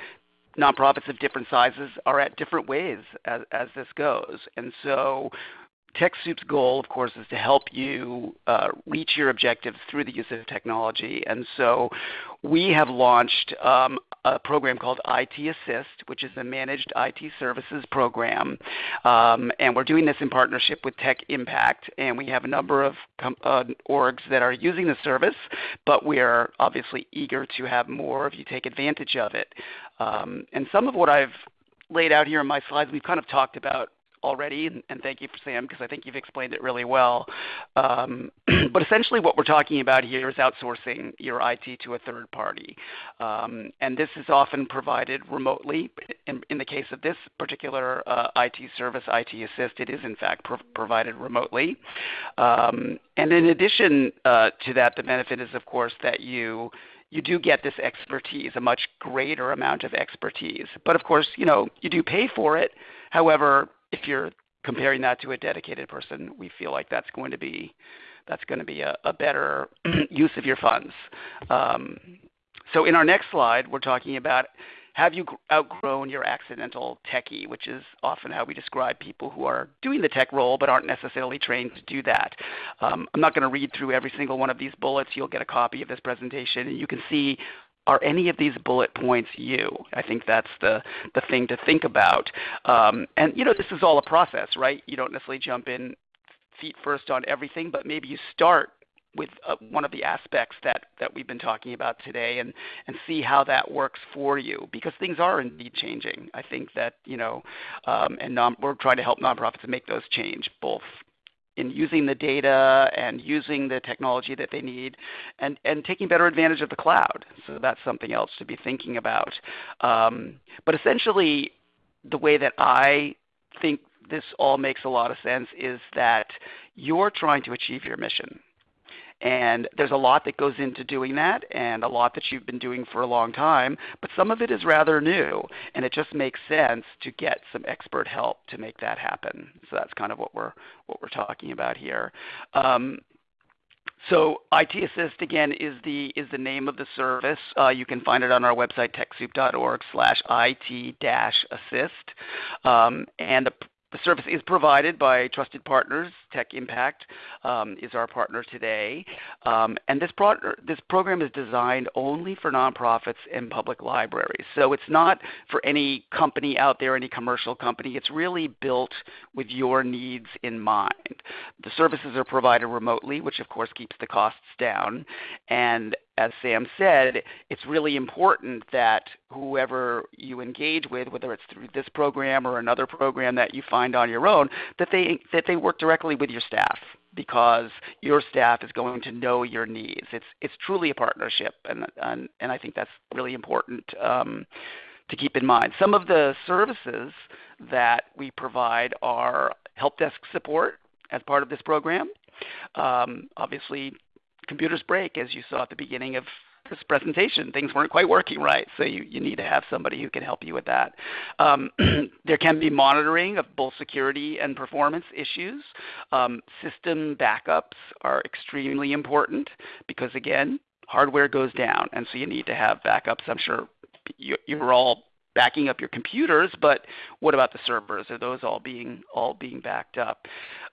Speaker 3: nonprofits of different sizes are at different ways as, as this goes. And so TechSoup's goal, of course, is to help you uh, reach your objectives through the use of technology. And so we have launched um, a program called IT Assist, which is a managed IT services program. Um, and we're doing this in partnership with Tech Impact. And we have a number of uh, orgs that are using the service, but we are obviously eager to have more of you take advantage of it. Um, and some of what I've laid out here in my slides, we've kind of talked about already, and, thank you for Sam because I think you've explained it really well. Um, [clears throat] but essentially, what we're talking about here is outsourcing your IT to a third party, um, and this is often provided remotely. In, the case of this particular uh, IT service, IT Assist, it is in fact pro provided remotely. Um, and in addition uh, to that, the benefit is, of course, that you you do get this expertise, a much greater amount of expertise. But of course, you know, you do pay for it. However, if you're comparing that to a dedicated person, we feel like that's going to be that's going to be a, a better [clears throat] use of your funds. Um, so in our next slide, we're talking about have you outgrown your accidental techie, which is often how we describe people who are doing the tech role but aren't necessarily trained to do that. Um, I'm not going to read through every single one of these bullets. You'll get a copy of this presentation, and you can see are any of these bullet points you? I think that's the, the thing to think about. Um, and you know, this is all a process, right? You don't necessarily jump in feet first on everything, but maybe you start with uh, one of the aspects that, that we've been talking about today and, and see how that works for you because things are indeed changing. I think that, you know, um, and non, we're trying to help nonprofits make those change both in using the data and using the technology that they need and, and taking better advantage of the cloud. So that's something else to be thinking about. Um, but essentially, the way that I think this all makes a lot of sense is that you're trying to achieve your mission. And there's a lot that goes into doing that and a lot that you've been doing for a long time, but some of it is rather new. And it just makes sense to get some expert help to make that happen. So that's kind of what we're, what we're talking about here. Um, so IT Assist again is the is the name of the service. Uh, you can find it on our website TechSoup.org slash IT-Assist. um, and the the service is provided by trusted partners. Tech Impact um, is our partner today. Um, and this, pro this program is designed only for nonprofits and public libraries. So it's not for any company out there, any commercial company. It's really built with your needs in mind. The services are provided remotely, which of course keeps the costs down. And as Sam said, it's really important that whoever you engage with, whether it's through this program or another program that you find on your own, that they, that they work directly with your staff because your staff is going to know your needs. It's, it's truly a partnership, and, and, and I think that's really important um, to keep in mind. Some of the services that we provide are help desk support as part of this program. Um, obviously, computers break, as you saw at the beginning of this presentation. Things weren't quite working right, so you, you need to have somebody who can help you with that. Um, [clears throat] there can be monitoring of both security and performance issues. Um, system backups are extremely important because, again, hardware goes down, and so you need to have backups. I'm sure you, you're all backing up your computers, but what about the servers? Are those all being all being backed up?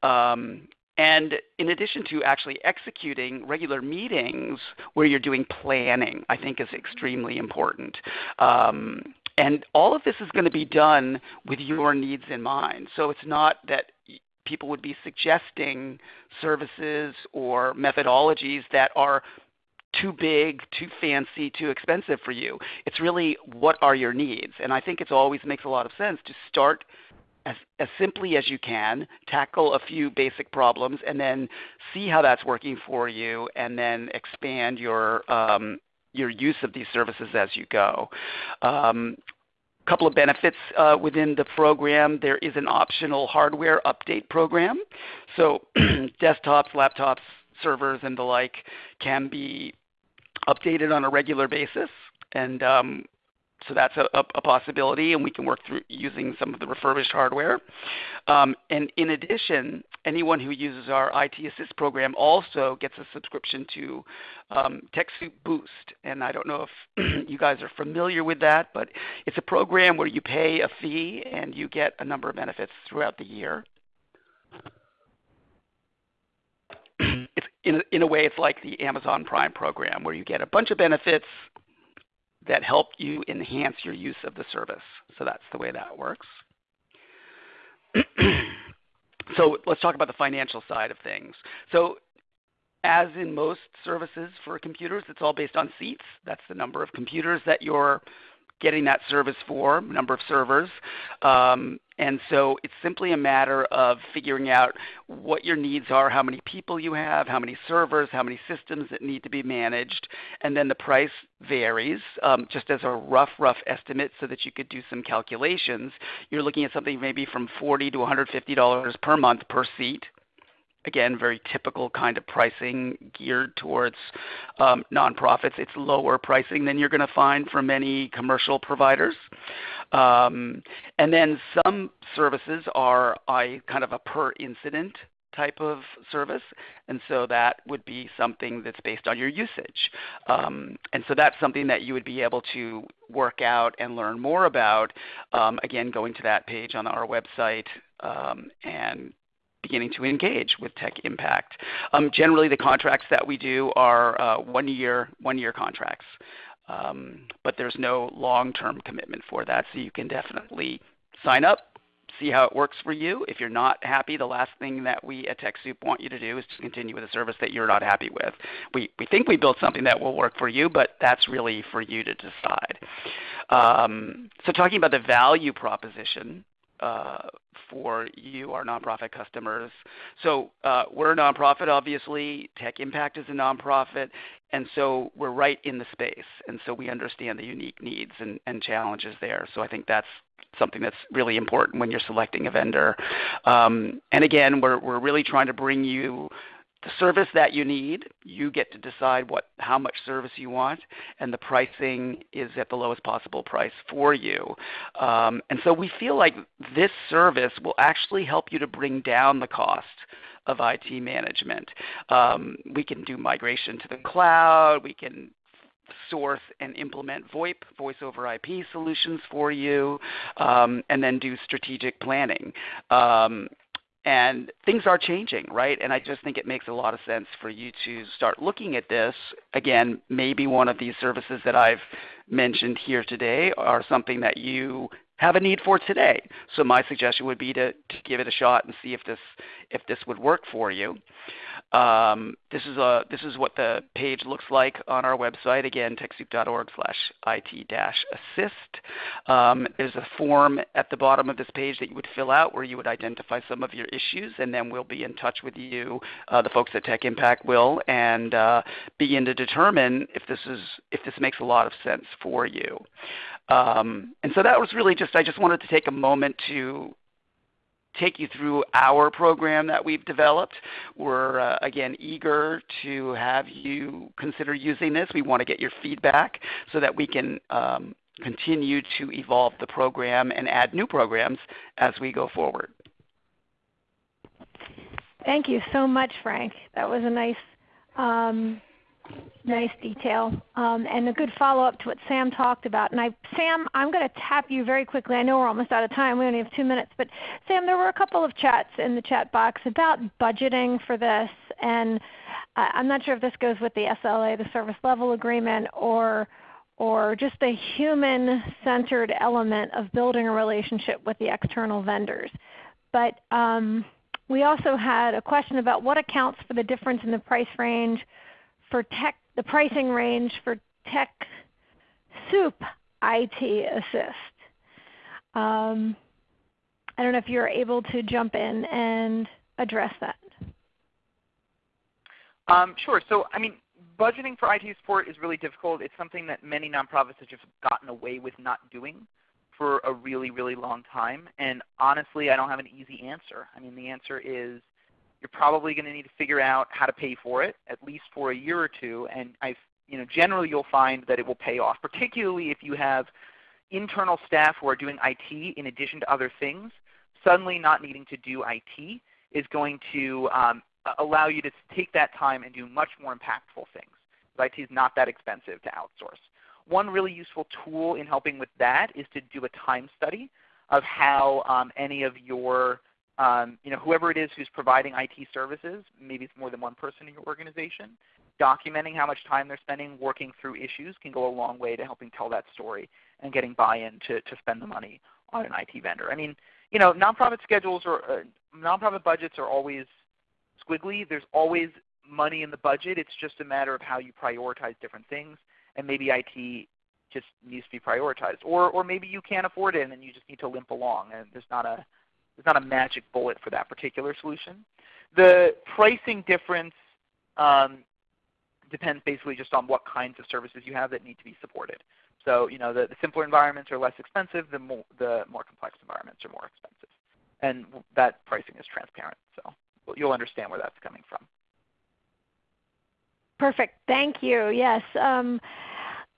Speaker 3: Um, and in addition to actually executing regular meetings where you're doing planning, I think is extremely important. Um, and all of this is going to be done with your needs in mind. So it's not that people would be suggesting services or methodologies that are too big, too fancy, too expensive for you. It's really what are your needs. And I think it always makes a lot of sense to start as, as simply as you can, tackle a few basic problems, and then see how that's working for you, and then expand your um, your use of these services as you go. Um, couple of benefits uh, within the program. There is an optional hardware update program. So [clears throat] desktops, laptops, servers, and the like can be updated on a regular basis. And um, so that's a, possibility, and we can work through using some of the refurbished hardware. Um, and in addition, anyone who uses our IT Assist program also gets a subscription to um, TechSoup Boost. And I don't know if [clears throat] you guys are familiar with that, but it's a program where you pay a fee and you get a number of benefits throughout the year. [clears throat] in a way, it's like the Amazon Prime program where you get a bunch of benefits that help you enhance your use of the service. So that's the way that works. [clears throat] so let's talk about the financial side of things. So as in most services for computers, it's all based on seats. That's the number of computers that you're getting that service for, number of servers. Um, and so it's simply a matter of figuring out what your needs are, how many people you have, how many servers, how many systems that need to be managed, and then the price varies. Um, just as a rough, rough estimate so that you could do some calculations, you're looking at something maybe from $40 to $150 per month per seat again, very typical kind of pricing geared towards um, nonprofits. It's lower pricing than you're going to find from many commercial providers. Um, and then some services are kind of a per incident type of service, and so that would be something that's based on your usage. Um, and so that's something that you would be able to work out and learn more about. Again, going to that page on our website and beginning to engage with Tech Impact. Um, generally, the contracts that we do are uh, one-year one-year contracts, um, but there's no long-term commitment for that. So you can definitely sign up, see how it works for you. If you're not happy, the last thing that we at TechSoup want you to do is to continue with a service that you're not happy with. We, we think we built something that will work for you, but that's really for you to decide. Um, so talking about the value proposition, for you, our nonprofit customers. So uh, we're a nonprofit, obviously. Tech Impact is a nonprofit, and so we're right in the space, and so we understand the unique needs and, and challenges there. So I think that's something that's really important when you're selecting a vendor. Um, and again, we're, we're really trying to bring you the service that you need, you get to decide what, how much service you want, and the pricing is at the lowest possible price for you. Um, and so we feel like this service will actually help you to bring down the cost of IT management. Um, we can do migration to the cloud. We can source and implement VoIP, voice over IP solutions for you, um, and then do strategic planning. Um, and things are changing, right? And I just think it makes a lot of sense for you to start looking at this. Again, maybe one of these services that I've mentioned here today are something that you have a need for today. So my suggestion would be to, to give it a shot and see if this, if this would work for you. Um, this, is a, this is what the page looks like on our website. Again, TechSoup.org slash IT-assist. Um, there's a form at the bottom of this page that you would fill out where you would identify some of your issues, and then we'll be in touch with you, uh, the folks at Tech Impact will, and uh, begin to determine if this, is, if this makes a lot of sense for you. Um, and so that was really just, I just wanted to take a moment to take you through our program that we've developed. We're, uh, again, eager to have you consider using this. We want to get your feedback so that we can um, continue to evolve the program and add new programs as we go forward.
Speaker 1: Thank you so much, Frank. That was a nice um, nice detail um, and a good follow-up to what Sam talked about. And I, Sam, I'm going to tap you very quickly. I know we're almost out of time. We only have two minutes. But Sam, there were a couple of chats in the chat box about budgeting for this. And uh, I'm not sure if this goes with the SLA, the Service Level Agreement, or or just the human-centered element of building a relationship with the external vendors. But um, we also had a question about what accounts for the difference in the price range for tech, the pricing range for Tech Soup IT Assist. Um, I don't know if you're able to jump in and address that.
Speaker 2: Um, sure. So I mean, budgeting for IT support is really difficult. It's something that many nonprofits have just gotten away with not doing for a really, really long time. And honestly, I don't have an easy answer. I mean, the answer is you're probably going to need to figure out how to pay for it, at least for a year or two. And I, you know, generally you'll find that it will pay off, particularly if you have internal staff who are doing IT in addition to other things, suddenly not needing to do IT is going to um, allow you to take that time and do much more impactful things. IT is not that expensive to outsource. One really useful tool in helping with that is to do a time study of how um, any of your, um, you know, whoever it is who's providing IT services, maybe it's more than one person in your organization, documenting how much time they're spending working through issues can go a long way to helping tell that story and getting buy-in to, to spend the money on an IT vendor. I mean, you know, nonprofit schedules or uh, nonprofit budgets are always squiggly. There's always money in the budget. It's just a matter of how you prioritize different things, and maybe IT just needs to be prioritized, or or maybe you can't afford it and you just need to limp along, and there's not a there's not a magic bullet for that particular solution. The pricing difference um, depends basically just on what kinds of services you have that need to be supported. So you know the, the simpler environments are less expensive. The more the more complex environments are more expensive, and that pricing is transparent. So you'll understand where that's coming from.
Speaker 1: Perfect. Thank you. Yes. Um,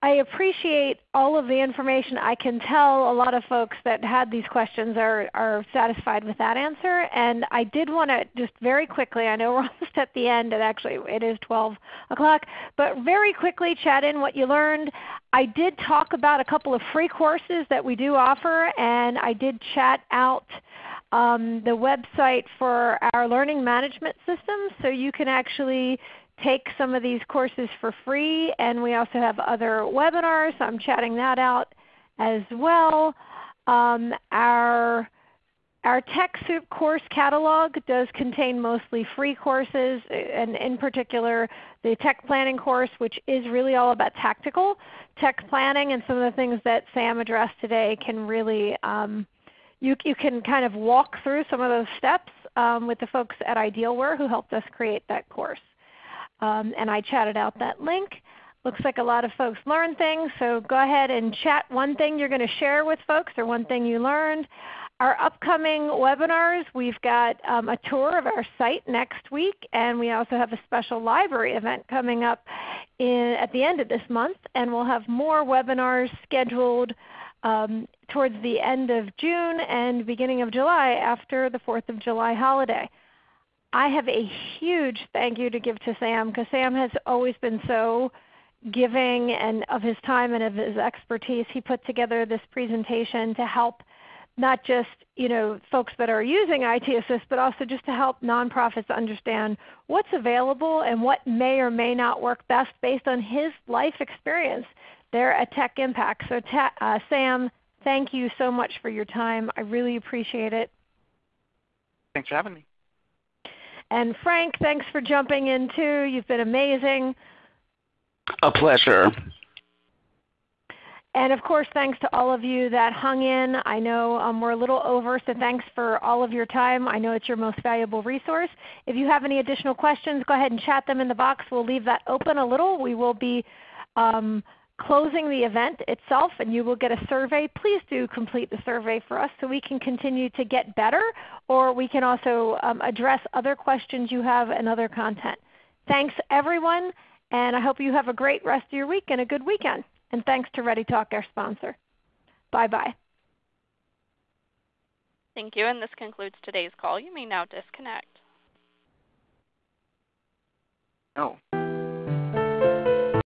Speaker 1: I appreciate all of the information. I can tell a lot of folks that had these questions are, are satisfied with that answer. And I did want to just very quickly, I know we're [laughs] almost at the end, and actually it is 12 o'clock, but very quickly chat in what you learned. I did talk about a couple of free courses that we do offer, and I did chat out um, the website for our learning management system so you can actually take some of these courses for free, and we also have other webinars. I'm chatting that out as well. Um, our, our TechSoup course catalog does contain mostly free courses, and in particular the tech planning course, which is really all about tactical tech planning, and some of the things that Sam addressed today can really um, you, you can kind of walk through some of those steps um, with the folks at Idealware who helped us create that course um, and I chatted out that link. Looks like a lot of folks learned things, so go ahead and chat one thing you're going to share with folks or one thing you learned. Our upcoming webinars, we've got um, a tour of our site next week, and we also have a special library event coming up in, at the end of this month, and we'll have more webinars scheduled um, towards the end of June and beginning of July after the 4th of July holiday. I have a huge thank you to give to Sam because Sam has always been so giving and of his time and of his expertise. He put together this presentation to help not just you know, folks that are using IT Assist, but also just to help nonprofits understand what's available and what may or may not work best based on his life experience there at Tech Impact. So uh, Sam, thank you so much for your time. I really appreciate it.
Speaker 2: Thanks for having me.
Speaker 1: And Frank, thanks for jumping in too. You've been amazing.
Speaker 3: A pleasure.
Speaker 1: And of course, thanks to all of you that hung in. I know um, we're a little over, so thanks for all of your time. I know it's your most valuable resource. If you have any additional questions, go ahead and chat them in the box. We'll leave that open a little. We will be um, closing the event itself and you will get a survey. Please do complete the survey for us so we can continue to get better or we can also um, address other questions you have and other content. Thanks everyone and I hope you have a great rest of your week and a good weekend. And thanks to ReadyTalk, our sponsor. Bye-bye.
Speaker 4: Thank you, and this concludes today's call. You may now disconnect.
Speaker 2: Oh.